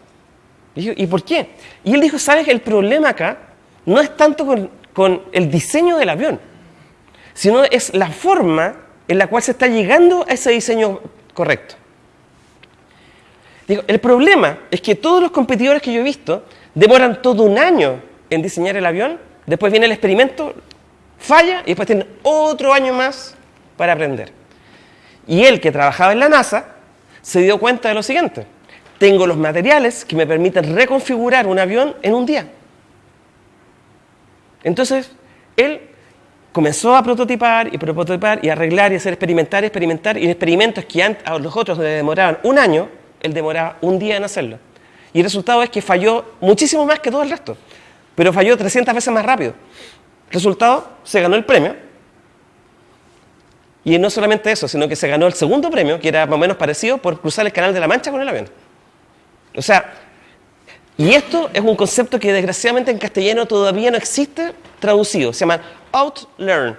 Y, ¿Y por qué? Y él dijo, ¿sabes? El problema acá no es tanto con, con el diseño del avión, sino es la forma en la cual se está llegando a ese diseño correcto. El problema es que todos los competidores que yo he visto demoran todo un año en diseñar el avión, después viene el experimento, falla y después tienen otro año más para aprender. Y él, que trabajaba en la NASA, se dio cuenta de lo siguiente. Tengo los materiales que me permiten reconfigurar un avión en un día. Entonces, él comenzó a prototipar y prototipar y arreglar y hacer experimentar y experimentar. Y en experimentos que a los otros le demoraban un año, él demoraba un día en hacerlo. Y el resultado es que falló muchísimo más que todo el resto. Pero falló 300 veces más rápido. Resultado, se ganó el premio. Y no solamente eso, sino que se ganó el segundo premio, que era más o menos parecido, por cruzar el Canal de la Mancha con el avión. O sea, y esto es un concepto que desgraciadamente en castellano todavía no existe traducido. Se llama outlearn.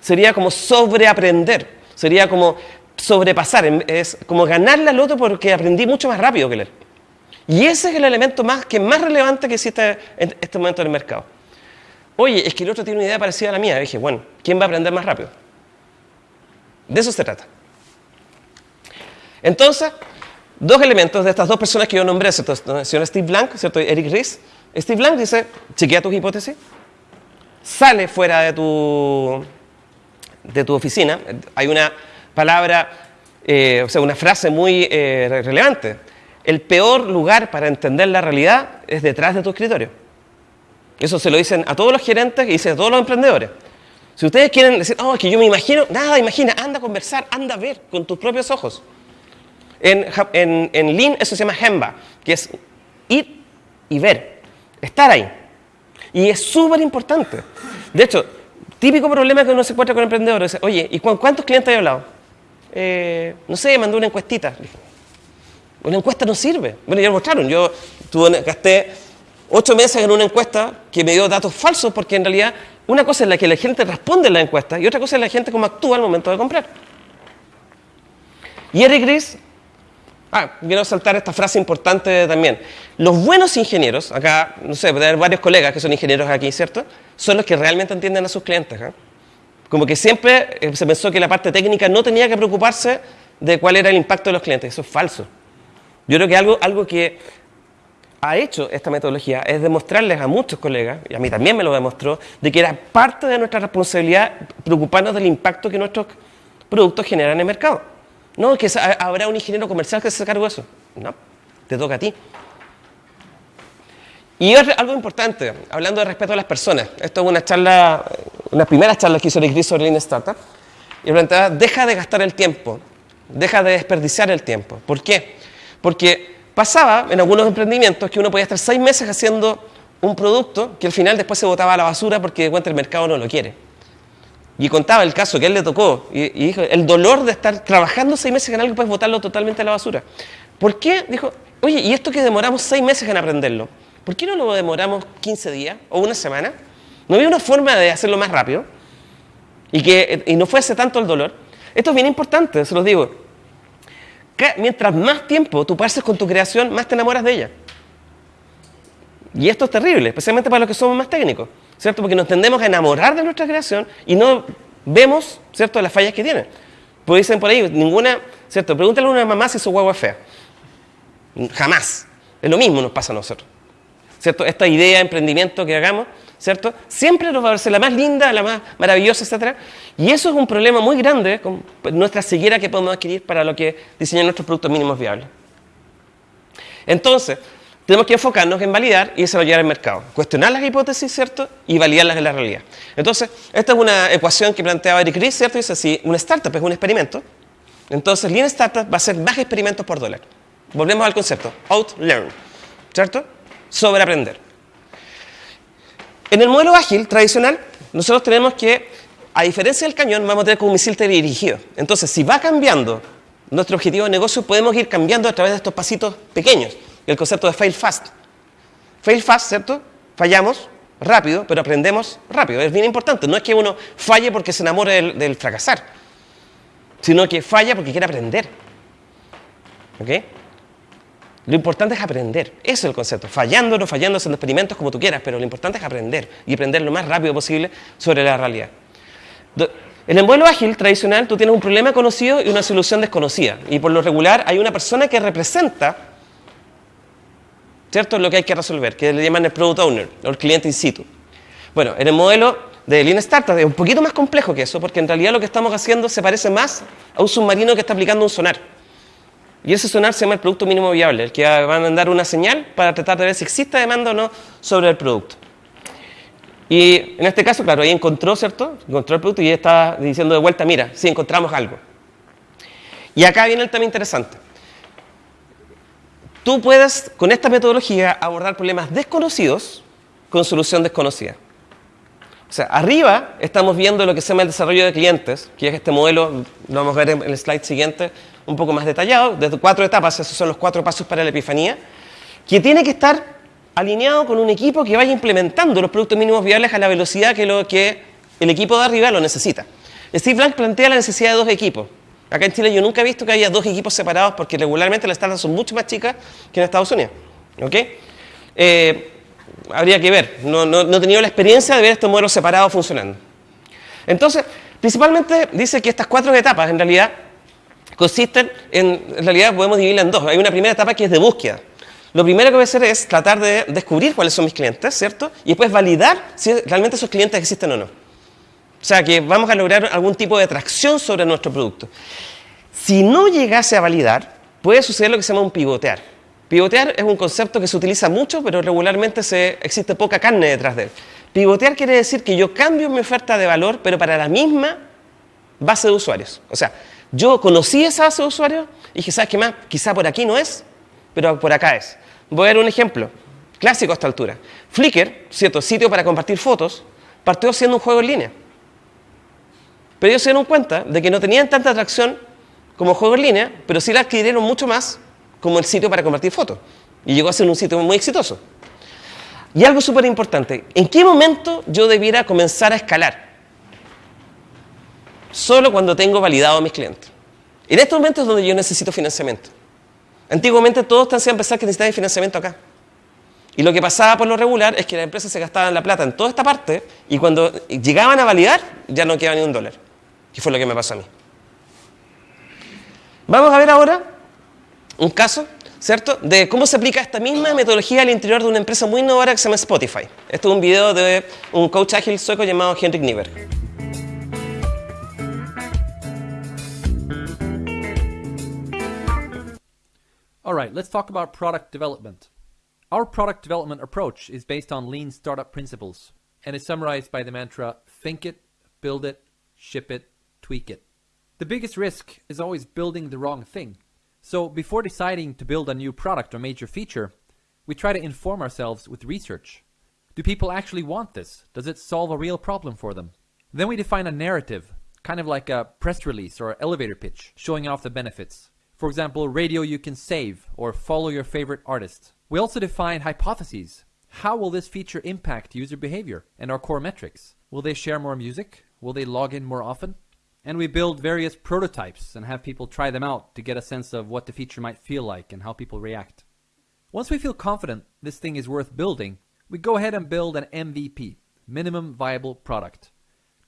Sería como sobreaprender. Sería como sobrepasar. Es como ganarle al otro porque aprendí mucho más rápido que él. Y ese es el elemento más, que más relevante que existe en este momento en el mercado. Oye, es que el otro tiene una idea parecida a la mía. Dije, bueno, ¿quién va a aprender más rápido? De eso se trata. Entonces, dos elementos de estas dos personas que yo nombré, ¿cierto? El señor Steve Blank, ¿cierto? Eric Ries. Steve Blank dice, chequea tus hipótesis, sale fuera de tu, de tu oficina. Hay una palabra, eh, o sea, una frase muy eh, relevante. El peor lugar para entender la realidad es detrás de tu escritorio. Eso se lo dicen a todos los gerentes y dicen a todos los emprendedores. Si ustedes quieren decir, oh, es que yo me imagino, nada, imagina, anda a conversar, anda a ver con tus propios ojos. En, en, en Lean eso se llama Hemba, que es ir y ver, estar ahí. Y es súper importante. De hecho, típico problema que uno se encuentra con emprendedores. Oye, ¿y cuántos clientes he hablado? Eh, no sé, mandó una encuestita. Una encuesta no sirve. Bueno, ya lo mostraron. Yo tuve, gasté ocho meses en una encuesta que me dio datos falsos porque en realidad una cosa es la que la gente responde en la encuesta y otra cosa es la gente cómo actúa al momento de comprar. Y Eric Ries Ah, quiero saltar esta frase importante también. Los buenos ingenieros, acá, no sé, puede haber varios colegas que son ingenieros aquí, ¿cierto? Son los que realmente entienden a sus clientes. ¿eh? Como que siempre eh, se pensó que la parte técnica no tenía que preocuparse de cuál era el impacto de los clientes. Eso es falso. Yo creo que algo, algo que ha hecho esta metodología es demostrarles a muchos colegas, y a mí también me lo demostró, de que era parte de nuestra responsabilidad preocuparnos del impacto que nuestros productos generan en el mercado. No, que habrá un ingeniero comercial que se cargo de eso. No, te toca a ti. Y algo importante, hablando de respeto a las personas. Esto es una charla, una primera charla que hizo Rick sobre Lean Startup. Y planteaba, deja de gastar el tiempo, deja de desperdiciar el tiempo. ¿Por qué? Porque pasaba en algunos emprendimientos que uno podía estar seis meses haciendo un producto que al final después se botaba a la basura porque de cuenta el mercado no lo quiere. Y contaba el caso que él le tocó y, dijo, el dolor de estar trabajando seis meses en algo puedes botarlo totalmente a la basura. ¿Por qué? Dijo, oye, ¿y esto que demoramos seis meses en aprenderlo? ¿Por qué no lo demoramos 15 días o una semana? ¿No había una forma de hacerlo más rápido? Y que y no fuese tanto el dolor. Esto es bien importante, se los digo. Que mientras más tiempo tú pases con tu creación, más te enamoras de ella. Y esto es terrible, especialmente para los que somos más técnicos. ¿cierto? Porque nos tendemos a enamorar de nuestra creación y no vemos, ¿cierto?, las fallas que tiene. Pues dicen por ahí, ninguna, ¿cierto? Pregúntale a una mamá si su guagua es fea. Jamás. Es lo mismo nos pasa a nosotros. ¿Cierto? Esta idea de emprendimiento que hagamos, ¿cierto? Siempre nos va a verse la más linda, la más maravillosa, etc. Y eso es un problema muy grande con nuestra ceguera que podemos adquirir para lo que diseñan nuestros productos mínimos viables. Entonces, tenemos que enfocarnos en validar y desarrollar el mercado. Cuestionar las hipótesis, ¿cierto? Y validarlas en la realidad. Entonces, esta es una ecuación que planteaba Eric Ries, ¿cierto? Dice así, una startup es un experimento. Entonces, Lean Startup va a ser más experimentos por dólar. Volvemos al concepto, out-learn, ¿cierto? Sobre aprender. En el modelo ágil tradicional, nosotros tenemos que, a diferencia del cañón, vamos a tener como un misil dirigido. Entonces, si va cambiando nuestro objetivo de negocio, podemos ir cambiando a través de estos pasitos pequeños el concepto de fail fast. Fail fast, ¿cierto? Fallamos rápido, pero aprendemos rápido. Es bien importante. No es que uno falle porque se enamore del, del fracasar, sino que falla porque quiere aprender. ¿Ok? Lo importante es aprender. Ese es el concepto. Fallando, no fallando, haciendo experimentos como tú quieras, pero lo importante es aprender y aprender lo más rápido posible sobre la realidad. En el modelo ágil tradicional tú tienes un problema conocido y una solución desconocida. Y por lo regular hay una persona que representa ¿cierto? lo que hay que resolver, que le llaman el product owner o el cliente in situ. Bueno, en el modelo de Lean Startup es un poquito más complejo que eso, porque en realidad lo que estamos haciendo se parece más a un submarino que está aplicando un sonar. Y ese sonar se llama el producto mínimo viable, el que va a mandar una señal para tratar de ver si existe demanda o no sobre el producto. Y en este caso, claro, ahí encontró, ¿cierto? Encontró el producto y está diciendo de vuelta, mira, sí, encontramos algo. Y acá viene el tema interesante. Tú puedes, con esta metodología, abordar problemas desconocidos con solución desconocida. O sea, arriba estamos viendo lo que se llama el desarrollo de clientes, que es este modelo, lo vamos a ver en el slide siguiente, un poco más detallado, desde cuatro etapas, esos son los cuatro pasos para la epifanía, que tiene que estar alineado con un equipo que vaya implementando los productos mínimos viables a la velocidad que, lo, que el equipo de arriba lo necesita. Steve Blank plantea la necesidad de dos equipos. Acá en Chile yo nunca he visto que haya dos equipos separados porque regularmente las startups son mucho más chicas que en Estados Unidos. ¿ok? Eh, habría que ver. No, no, he tenido la experiencia de ver estos modelos separados funcionando. Entonces, principalmente dice que estas cuatro etapas en realidad consisten en, en realidad podemos dividirla en dos. Hay una primera etapa que es de búsqueda. Lo primero que voy a hacer es tratar de descubrir cuáles son mis clientes, ¿cierto? Y después validar si realmente esos clientes existen o no. O sea, que vamos a lograr algún tipo de atracción sobre nuestro producto. Si no llegase a validar, puede suceder lo que se llama un pivotear. Pivotear es un concepto que se utiliza mucho, pero regularmente se, existe poca carne detrás de él. Pivotear quiere decir que yo cambio mi oferta de valor, pero para la misma base de usuarios. O sea, yo conocí esa base de usuarios y dije, ¿sabes qué más? Quizá por aquí no es, pero por acá es. Voy a dar un ejemplo clásico a esta altura. Flickr, cierto sitio para compartir fotos, partió siendo un juego en línea. Pero ellos se dieron cuenta de que no tenían tanta atracción como juego en línea, pero sí la adquirieron mucho más como el sitio para compartir fotos. Y llegó a ser un sitio muy exitoso. Y algo súper importante, ¿en qué momento yo debiera comenzar a escalar? Solo cuando tengo validado a mis clientes. En estos momentos es donde yo necesito financiamiento. Antiguamente todos te hacían pensar que necesitaban financiamiento acá. Y lo que pasaba por lo regular es que las empresas se gastaban la plata en toda esta parte y cuando llegaban a validar ya no quedaba ni un dólar. Que fue lo que me pasó a mí. Vamos a ver ahora un caso, ¿cierto?, de cómo se aplica esta misma metodología al interior de una empresa muy innovadora que se llama Spotify. Este es un video de un coach ágil sueco llamado Henrik Nieberg. All right, let's talk about product development. Our product development approach is based on lean startup principles and is summarized by the mantra think it, build it, ship it, tweak it. The biggest risk is always building the wrong thing. So before deciding to build a new product or major feature, we try to inform ourselves with research. Do people actually want this? Does it solve a real problem for them? Then we define a narrative, kind of like a press release or elevator pitch, showing off the benefits. For example, radio you can save or follow your favorite artist. We also define hypotheses. How will this feature impact user behavior and our core metrics? Will they share more music? Will they log in more often? And we build various prototypes and have people try them out to get a sense of what the feature might feel like and how people react. Once we feel confident this thing is worth building, we go ahead and build an MVP, minimum viable product.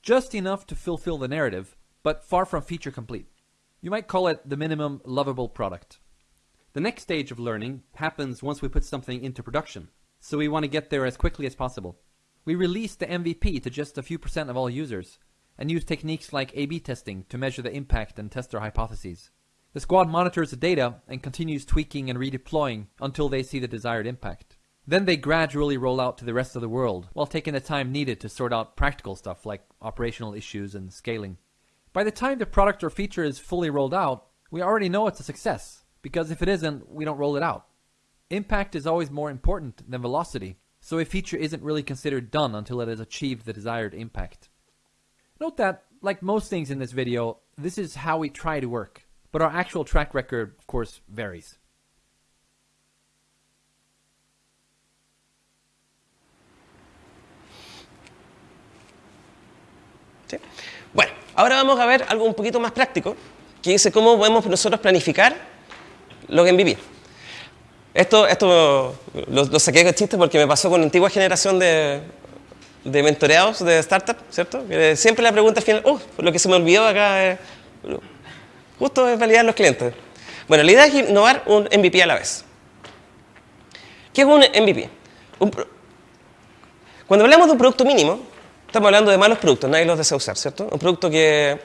Just enough to fulfill the narrative, but far from feature complete. You might call it the minimum lovable product. The next stage of learning happens once we put something into production, so we want to get there as quickly as possible. We release the MVP to just a few percent of all users, and use techniques like A-B testing to measure the impact and test our hypotheses. The squad monitors the data and continues tweaking and redeploying until they see the desired impact. Then they gradually roll out to the rest of the world, while taking the time needed to sort out practical stuff like operational issues and scaling. By the time the product or feature is fully rolled out, we already know it's a success, because if it isn't, we don't roll it out. Impact is always more important than velocity, so a feature isn't really considered done until it has achieved the desired impact. Note that, like most things in this video, this is how we try to work, but our actual track record, of course, varies. Okay. Ahora vamos a ver algo un poquito más práctico, que dice cómo podemos nosotros planificar lo que MVP. Esto, esto lo, lo saqué de chiste porque me pasó con la antigua generación de, de mentoreados de startup, ¿cierto? Siempre la pregunta al final, oh, lo que se me olvidó acá es, justo es validar los clientes. Bueno, la idea es innovar un MVP a la vez. ¿Qué es un MVP? Cuando hablamos de un producto mínimo, estamos hablando de malos productos, nadie los desea usar, ¿cierto? Un producto que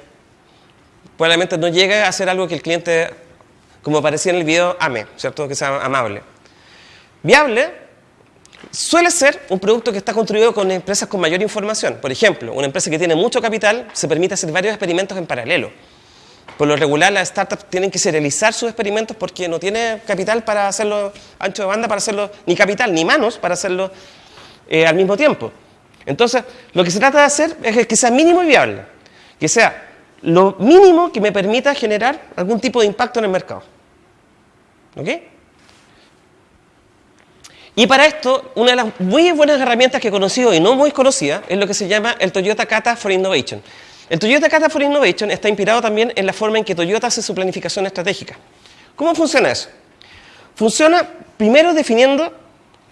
probablemente no llega a ser algo que el cliente, como aparecía en el video, ame, ¿cierto? Que sea amable. Viable suele ser un producto que está construido con empresas con mayor información. Por ejemplo, una empresa que tiene mucho capital se permite hacer varios experimentos en paralelo. Por lo regular, las startups tienen que serializar sus experimentos porque no tiene capital para hacerlo ancho de banda, para hacerlo, ni capital, ni manos para hacerlo eh, al mismo tiempo. Entonces, lo que se trata de hacer es que sea mínimo y viable. Que sea lo mínimo que me permita generar algún tipo de impacto en el mercado. ¿Ok? Y para esto, una de las muy buenas herramientas que he conocido y no muy conocida es lo que se llama el Toyota Kata for Innovation. El Toyota Kata for Innovation está inspirado también en la forma en que Toyota hace su planificación estratégica. ¿Cómo funciona eso? Funciona primero definiendo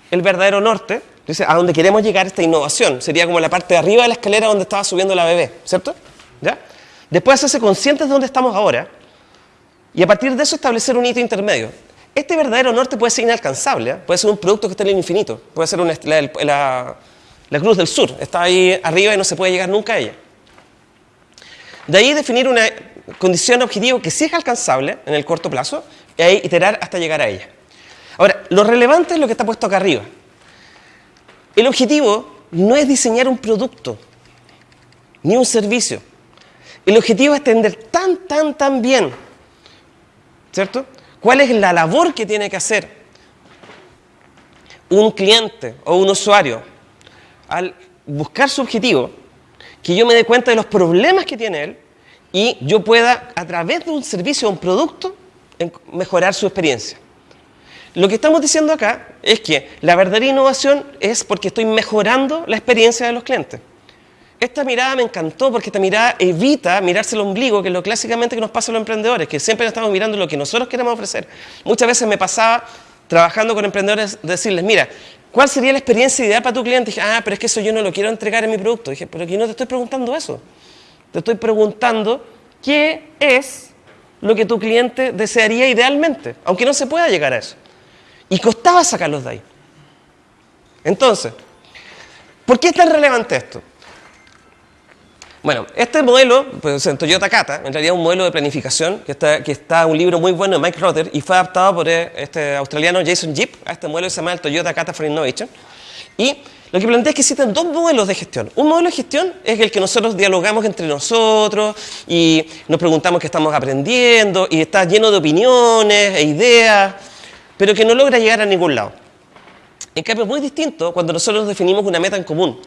el verdadero norte, dice, a dónde queremos llegar esta innovación. Sería como la parte de arriba de la escalera donde estaba subiendo la bebé, ¿cierto? ¿Ya? Después hacerse conscientes de dónde estamos ahora y a partir de eso establecer un hito intermedio. Este verdadero norte puede ser inalcanzable, ¿eh? puede ser un producto que está en el infinito, puede ser una, la, la- la cruz del sur, está ahí arriba y no se puede llegar nunca a ella. De ahí definir una condición objetivo que sí es alcanzable en el corto plazo y ahí iterar hasta llegar a ella. Ahora, lo relevante es lo que está puesto acá arriba. El objetivo no es diseñar un producto ni un servicio. El objetivo es entender tan, tan, tan bien, ¿cierto? ¿Cuál es la labor que tiene que hacer un cliente o un usuario al buscar su objetivo? Que yo me dé cuenta de los problemas que tiene él y yo pueda, a través de un servicio o un producto, mejorar su experiencia. Lo que estamos diciendo acá es que la verdadera innovación es porque estoy mejorando la experiencia de los clientes. Esta mirada me encantó porque esta mirada evita mirarse el ombligo, que es lo clásicamente que nos pasa a los emprendedores, que siempre estamos mirando lo que nosotros queremos ofrecer. Muchas veces me pasaba trabajando con emprendedores decirles, mira, ¿cuál sería la experiencia ideal para tu cliente? dije, ah, pero es que eso yo no lo quiero entregar en mi producto. dije, pero aquí no te estoy preguntando eso. Te estoy preguntando qué es lo que tu cliente desearía idealmente, aunque no se pueda llegar a eso. Y costaba sacarlos de ahí. Entonces, ¿por qué es tan relevante esto? Bueno, este modelo, pues en Toyota Kata, en realidad un modelo de planificación, que está, que está un libro muy bueno de Mike Rotter y fue adaptado por eh, este australiano Jason Jeep a este modelo se llama el Toyota Kata for Innovation. Y lo que plantea es que existen dos modelos de gestión. Un modelo de gestión es el que nosotros dialogamos entre nosotros y nos preguntamos qué estamos aprendiendo y está lleno de opiniones e ideas, pero que no logra llegar a ningún lado. En cambio, es muy distinto cuando nosotros definimos una meta en común.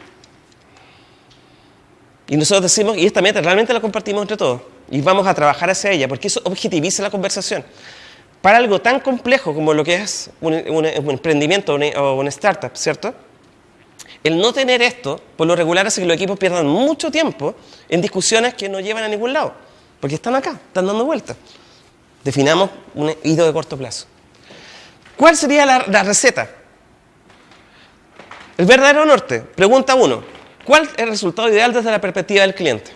Y nosotros decimos, y esta meta realmente la compartimos entre todos. Y vamos a trabajar hacia ella, porque eso objetiviza la conversación. Para algo tan complejo como lo que es un, emprendimiento o una startup, ¿cierto? El no tener esto, por lo regular, hace que los equipos pierdan mucho tiempo en discusiones que no llevan a ningún lado. Porque están acá, están dando vueltas. Definamos un hito de corto plazo. ¿Cuál sería la, receta? El verdadero norte. Pregunta uno. ¿Cuál es el resultado ideal desde la perspectiva del cliente?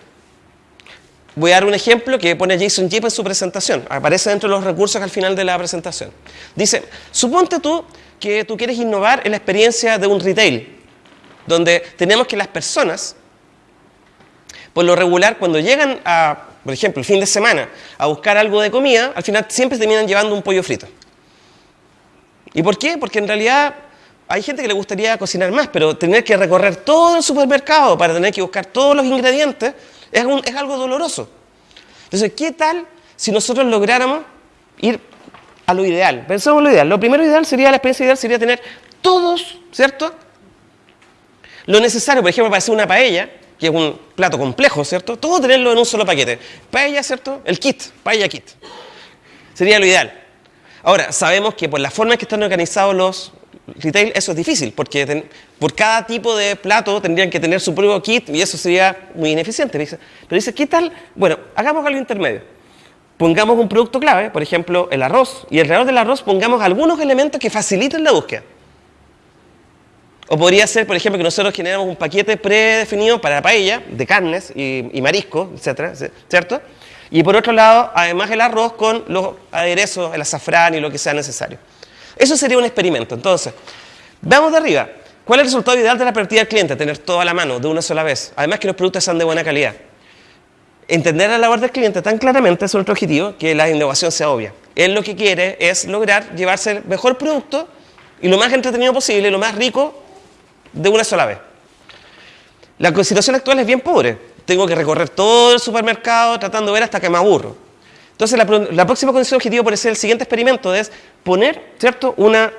Voy a dar un ejemplo que pone Jason Jeep en su presentación. Aparece dentro de los recursos al final de la presentación. Dice, suponte tú que tú quieres innovar en la experiencia de un retail, donde tenemos que las personas, por lo regular, cuando llegan a, por ejemplo, el fin de semana, a buscar algo de comida, al final siempre terminan llevando un pollo frito. ¿Y por qué? Porque en realidad hay gente que le gustaría cocinar más, pero tener que recorrer todo el supermercado para tener que buscar todos los ingredientes es, un- es algo doloroso. Entonces, ¿qué tal si nosotros lográramos ir a lo ideal? Pensemos en lo ideal. Lo primero ideal sería, la experiencia ideal sería tener todos, ¿cierto? Lo necesario, por ejemplo, para hacer una paella, que es un plato complejo, ¿cierto? Todo tenerlo en un solo paquete. Paella, ¿cierto? El kit, paella kit. Sería lo ideal. Ahora, sabemos que por la forma en que están organizados los, retail eso es difícil, porque por cada tipo de plato tendrían que tener su propio kit y eso sería muy ineficiente. Pero dice, ¿qué tal? Bueno, hagamos algo intermedio. Pongamos un producto clave, por ejemplo, el arroz, y alrededor del arroz pongamos algunos elementos que faciliten la búsqueda. O podría ser, por ejemplo, que nosotros generamos un paquete predefinido para la paella de carnes y, y mariscos, etcétera, ¿cierto? Y por otro lado, además el arroz con los aderezos, el azafrán y lo que sea necesario. Eso sería un experimento. Entonces, veamos de arriba. ¿Cuál es el resultado ideal de la partida del cliente? Tener todo a la mano, de una sola vez. Además que los productos sean de buena calidad. Entender la labor del cliente tan claramente es nuestro objetivo que la innovación sea obvia. Él lo que quiere es lograr llevarse el mejor producto y lo más entretenido posible, lo más rico de una sola vez. La situación actual es bien pobre. Tengo que recorrer todo el supermercado tratando de ver hasta que me aburro. Entonces, la, próxima condición objetivo puede ser el siguiente experimento, es poner, ¿cierto?, una,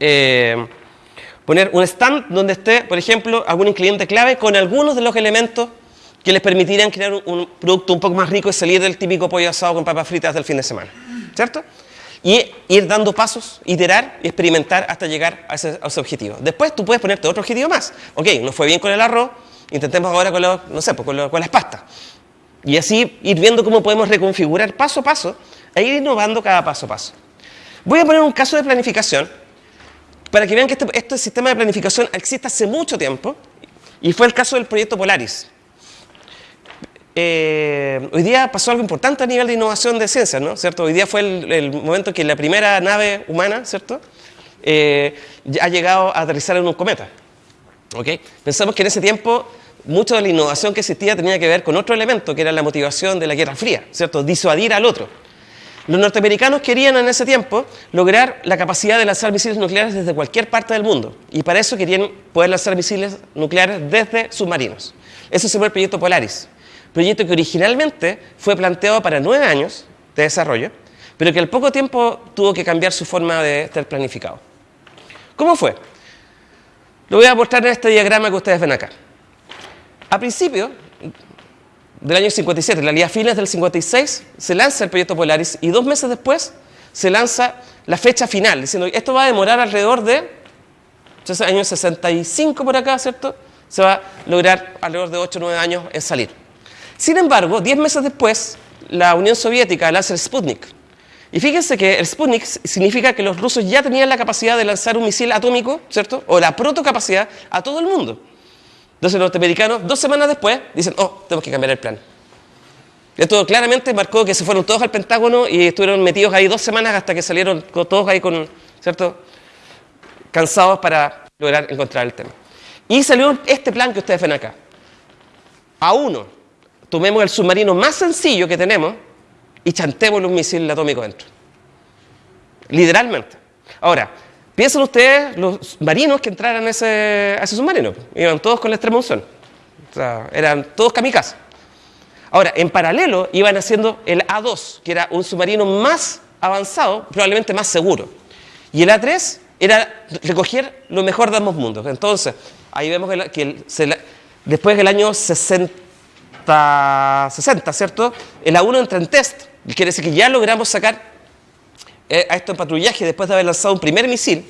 eh, poner un stand donde esté, por ejemplo, algún cliente clave con algunos de los elementos que les permitirían crear un, producto un poco más rico y salir del típico pollo asado con papas fritas del fin de semana, ¿cierto? Y ir dando pasos, iterar y experimentar hasta llegar a ese, objetivo. Después tú puedes ponerte otro objetivo más. Ok, nos fue bien con el arroz, intentemos ahora con, los, no sé, pues con, los- con las pastas. Y así ir viendo cómo podemos reconfigurar paso a paso e ir innovando cada paso a paso. Voy a poner un caso de planificación para que vean que este, este sistema de planificación existe hace mucho tiempo y fue el caso del proyecto Polaris. Eh, hoy día pasó algo importante a nivel de innovación de ciencias, ¿no? ¿Cierto? Hoy día fue el, el momento en que la primera nave humana, ¿cierto? Eh, ha llegado a aterrizar en un cometa. ¿Ok? Pensamos que en ese tiempo mucho de la innovación que existía tenía que ver con otro elemento, que era la motivación de la Guerra Fría, ¿cierto? Disuadir al otro. Los norteamericanos querían en ese tiempo lograr la capacidad de lanzar misiles nucleares desde cualquier parte del mundo. Y para eso querían poder lanzar misiles nucleares desde submarinos. Eso se llama el proyecto Polaris. Proyecto que originalmente fue planteado para nueve años de desarrollo, pero que al poco tiempo tuvo que cambiar su forma de estar planificado. ¿Cómo fue? Lo voy a mostrar en este diagrama que ustedes ven acá. A principio del año 57, en realidad a fines del 56, se lanza el proyecto Polaris y dos meses después se lanza la fecha final, diciendo que esto va a demorar alrededor de, entonces, año 65 por acá, ¿cierto? Se va a lograr alrededor de 8 o 9 años en salir. Sin embargo, 10 meses después, la Unión Soviética lanza el Sputnik. Y fíjense que el Sputnik significa que los rusos ya tenían la capacidad de lanzar un misil atómico, ¿cierto? O la protocapacidad a todo el mundo. Entonces los norteamericanos, dos semanas después, dicen, oh, tenemos que cambiar el plan. Esto claramente marcó que se fueron todos al Pentágono y estuvieron metidos ahí dos semanas hasta que salieron todos ahí con, ¿cierto? Cansados para lograr encontrar el tema. Y salió este plan que ustedes ven acá. A uno, tomemos el submarino más sencillo que tenemos y chantémosle un misil atómico dentro. Literalmente. Ahora, piensen ustedes los marinos que entraran a ese, a ese submarino. Iban todos con la extrema unción. Eran todos kamikazes. Ahora, en paralelo iban haciendo el A2, que era un submarino más avanzado, probablemente más seguro. Y el A3 era recoger lo mejor de ambos mundos. Entonces, ahí vemos que el- se la- después del año 60, 60, ¿cierto? El A1 entra en test. Quiere decir que ya logramos sacar eh, a esto en patrullaje después de haber lanzado un primer misil.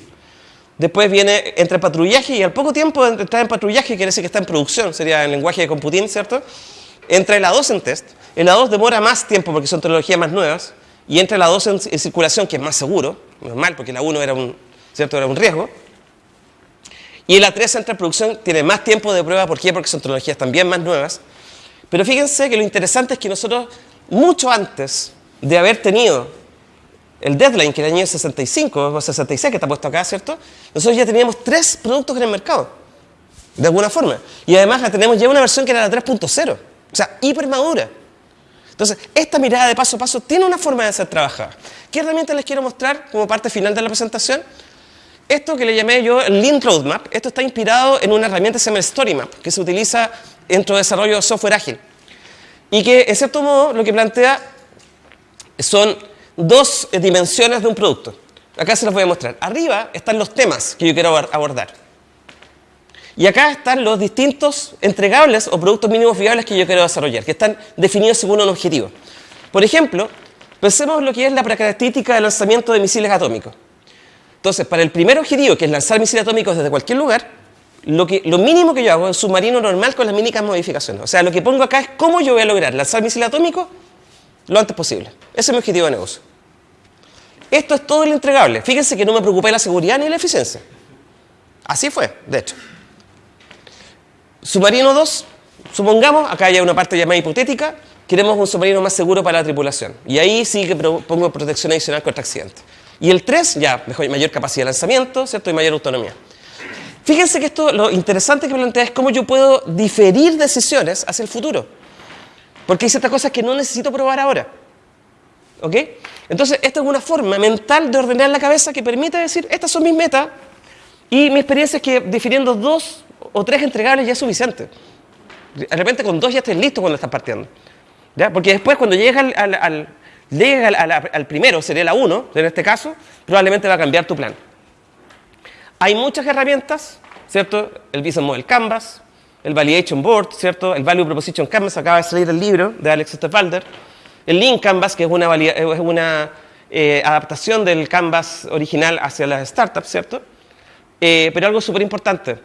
Después viene, entra en patrullaje y al poco tiempo de entrar en patrullaje, quiere decir que está en producción, sería en lenguaje de computing, ¿cierto? Entra el A2 en test. El A2 demora más tiempo porque son tecnologías más nuevas. Y entra el A2 en, en circulación, que es más seguro, normal, porque el A1 era un, ¿cierto? era un riesgo. Y el A3 entra en producción, tiene más tiempo de prueba. ¿Por qué? Porque son tecnologías también más nuevas. Pero fíjense que lo interesante es que nosotros, mucho antes de haber tenido el deadline, que era el año 65 o 66, que está puesto acá, ¿cierto? Nosotros ya teníamos tres productos en el mercado, de alguna forma. Y además la tenemos ya una versión que era la 3.0, o sea, hiper madura. Entonces, esta mirada de paso a paso tiene una forma de ser trabajada. ¿Qué herramientas les quiero mostrar como parte final de la presentación? Esto que le llamé yo el Lean Roadmap, esto está inspirado en una herramienta que se llama el Story Map, que se utiliza dentro de desarrollo de software ágil. Y que, en cierto modo, lo que plantea son dos dimensiones de un producto. Acá se los voy a mostrar. Arriba están los temas que yo quiero abor- abordar. Y acá están los distintos entregables o productos mínimos viables que yo quiero desarrollar, que están definidos según un objetivo. Por ejemplo, pensemos lo que es la característica de lanzamiento de misiles atómicos. Entonces, para el primer objetivo, que es lanzar misiles atómicos desde cualquier lugar, lo, que, lo mínimo que yo hago es un submarino normal con las mínimas modificaciones. O sea, lo que pongo acá es cómo yo voy a lograr lanzar misiles atómicos lo antes posible. Ese es mi objetivo de negocio. Esto es todo el entregable. Fíjense que no me preocupé la seguridad ni la eficiencia. Así fue, de hecho. Submarino 2, supongamos, acá hay una parte llamada hipotética, queremos un submarino más seguro para la tripulación. Y ahí sí que pongo protección adicional contra accidentes. Y el 3, ya, mayor capacidad de lanzamiento, ¿cierto? Y mayor autonomía. Fíjense que esto, lo interesante que plantea es cómo yo puedo diferir decisiones hacia el futuro. Porque hay ciertas cosas que no necesito probar ahora. ¿Ok? Entonces, esta es una forma mental de ordenar la cabeza que permite decir, estas son mis metas, y mi experiencia es que definiendo dos o tres entregables ya es suficiente. De repente con dos ya estés listo cuando estás partiendo. ¿Ya? Porque después cuando llegas al, al, al, primero, sería la 1, en este caso, probablemente va a cambiar tu plan. Hay muchas herramientas, ¿cierto? El Business Model Canvas, el Validation Board, ¿cierto? El Value Proposition Canvas, acaba de salir el libro de Alex Osterwalder. El Link Canvas, que es una, es una eh, adaptación del Canvas original hacia las startups, ¿cierto? Eh, pero algo súper importante.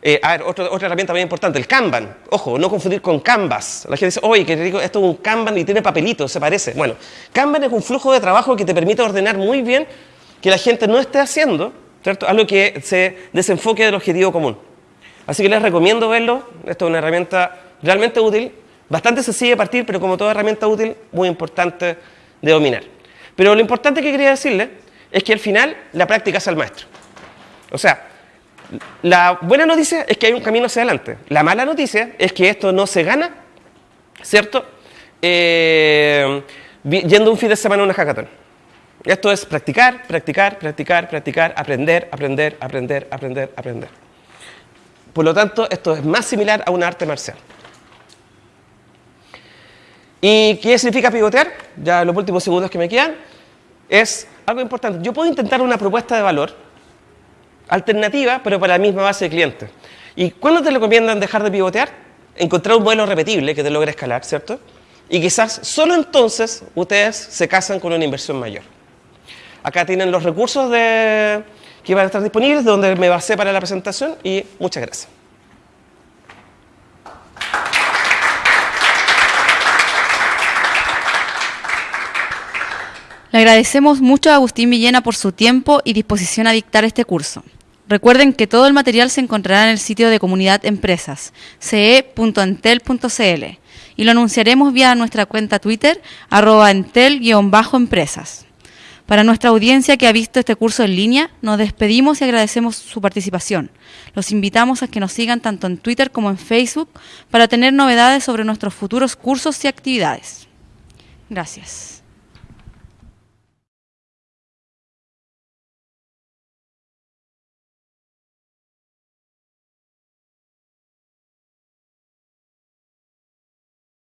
Eh, a ver, otra, otra herramienta muy importante, el Kanban. Ojo, no confundir con Canvas. La gente dice, oye, que esto es un Kanban y tiene papelitos, se parece. Bueno, Kanban es un flujo de trabajo que te permite ordenar muy bien que la gente no esté haciendo, ¿cierto? Algo que se desenfoque del objetivo común. Así que les recomiendo verlo. Esto es una herramienta realmente útil, bastante sencilla de partir, pero como toda herramienta útil, muy importante de dominar. Pero lo importante que quería decirle es que al final la práctica es el maestro. O sea, la buena noticia es que hay un camino hacia adelante. La mala noticia es que esto no se gana, ¿cierto? Eh, yendo un fin de semana a una hackathon. Esto es practicar, practicar, practicar, practicar, aprender, aprender, aprender, aprender, aprender. Por lo tanto, esto es más similar a un arte marcial. ¿Y qué significa pivotear? Ya los últimos segundos que me quedan. Es algo importante. Yo puedo intentar una propuesta de valor alternativa, pero para la misma base de clientes. ¿Y cuándo te recomiendan dejar de pivotear? Encontrar un modelo repetible que te logre escalar, ¿cierto? Y quizás solo entonces ustedes se casan con una inversión mayor. Acá tienen los recursos de que van a estar disponibles, donde me basé para la presentación y muchas gracias. Le agradecemos mucho a Agustín Villena por su tiempo y disposición a dictar este curso. Recuerden que todo el material se encontrará en el sitio de Comunidad Empresas, ce.entel.cl, y lo anunciaremos vía nuestra cuenta Twitter, arroba entel-empresas. Para nuestra audiencia que ha visto este curso en línea, nos despedimos y agradecemos su participación. Los invitamos a que nos sigan tanto en Twitter como en Facebook para tener novedades sobre nuestros futuros cursos y actividades. Gracias.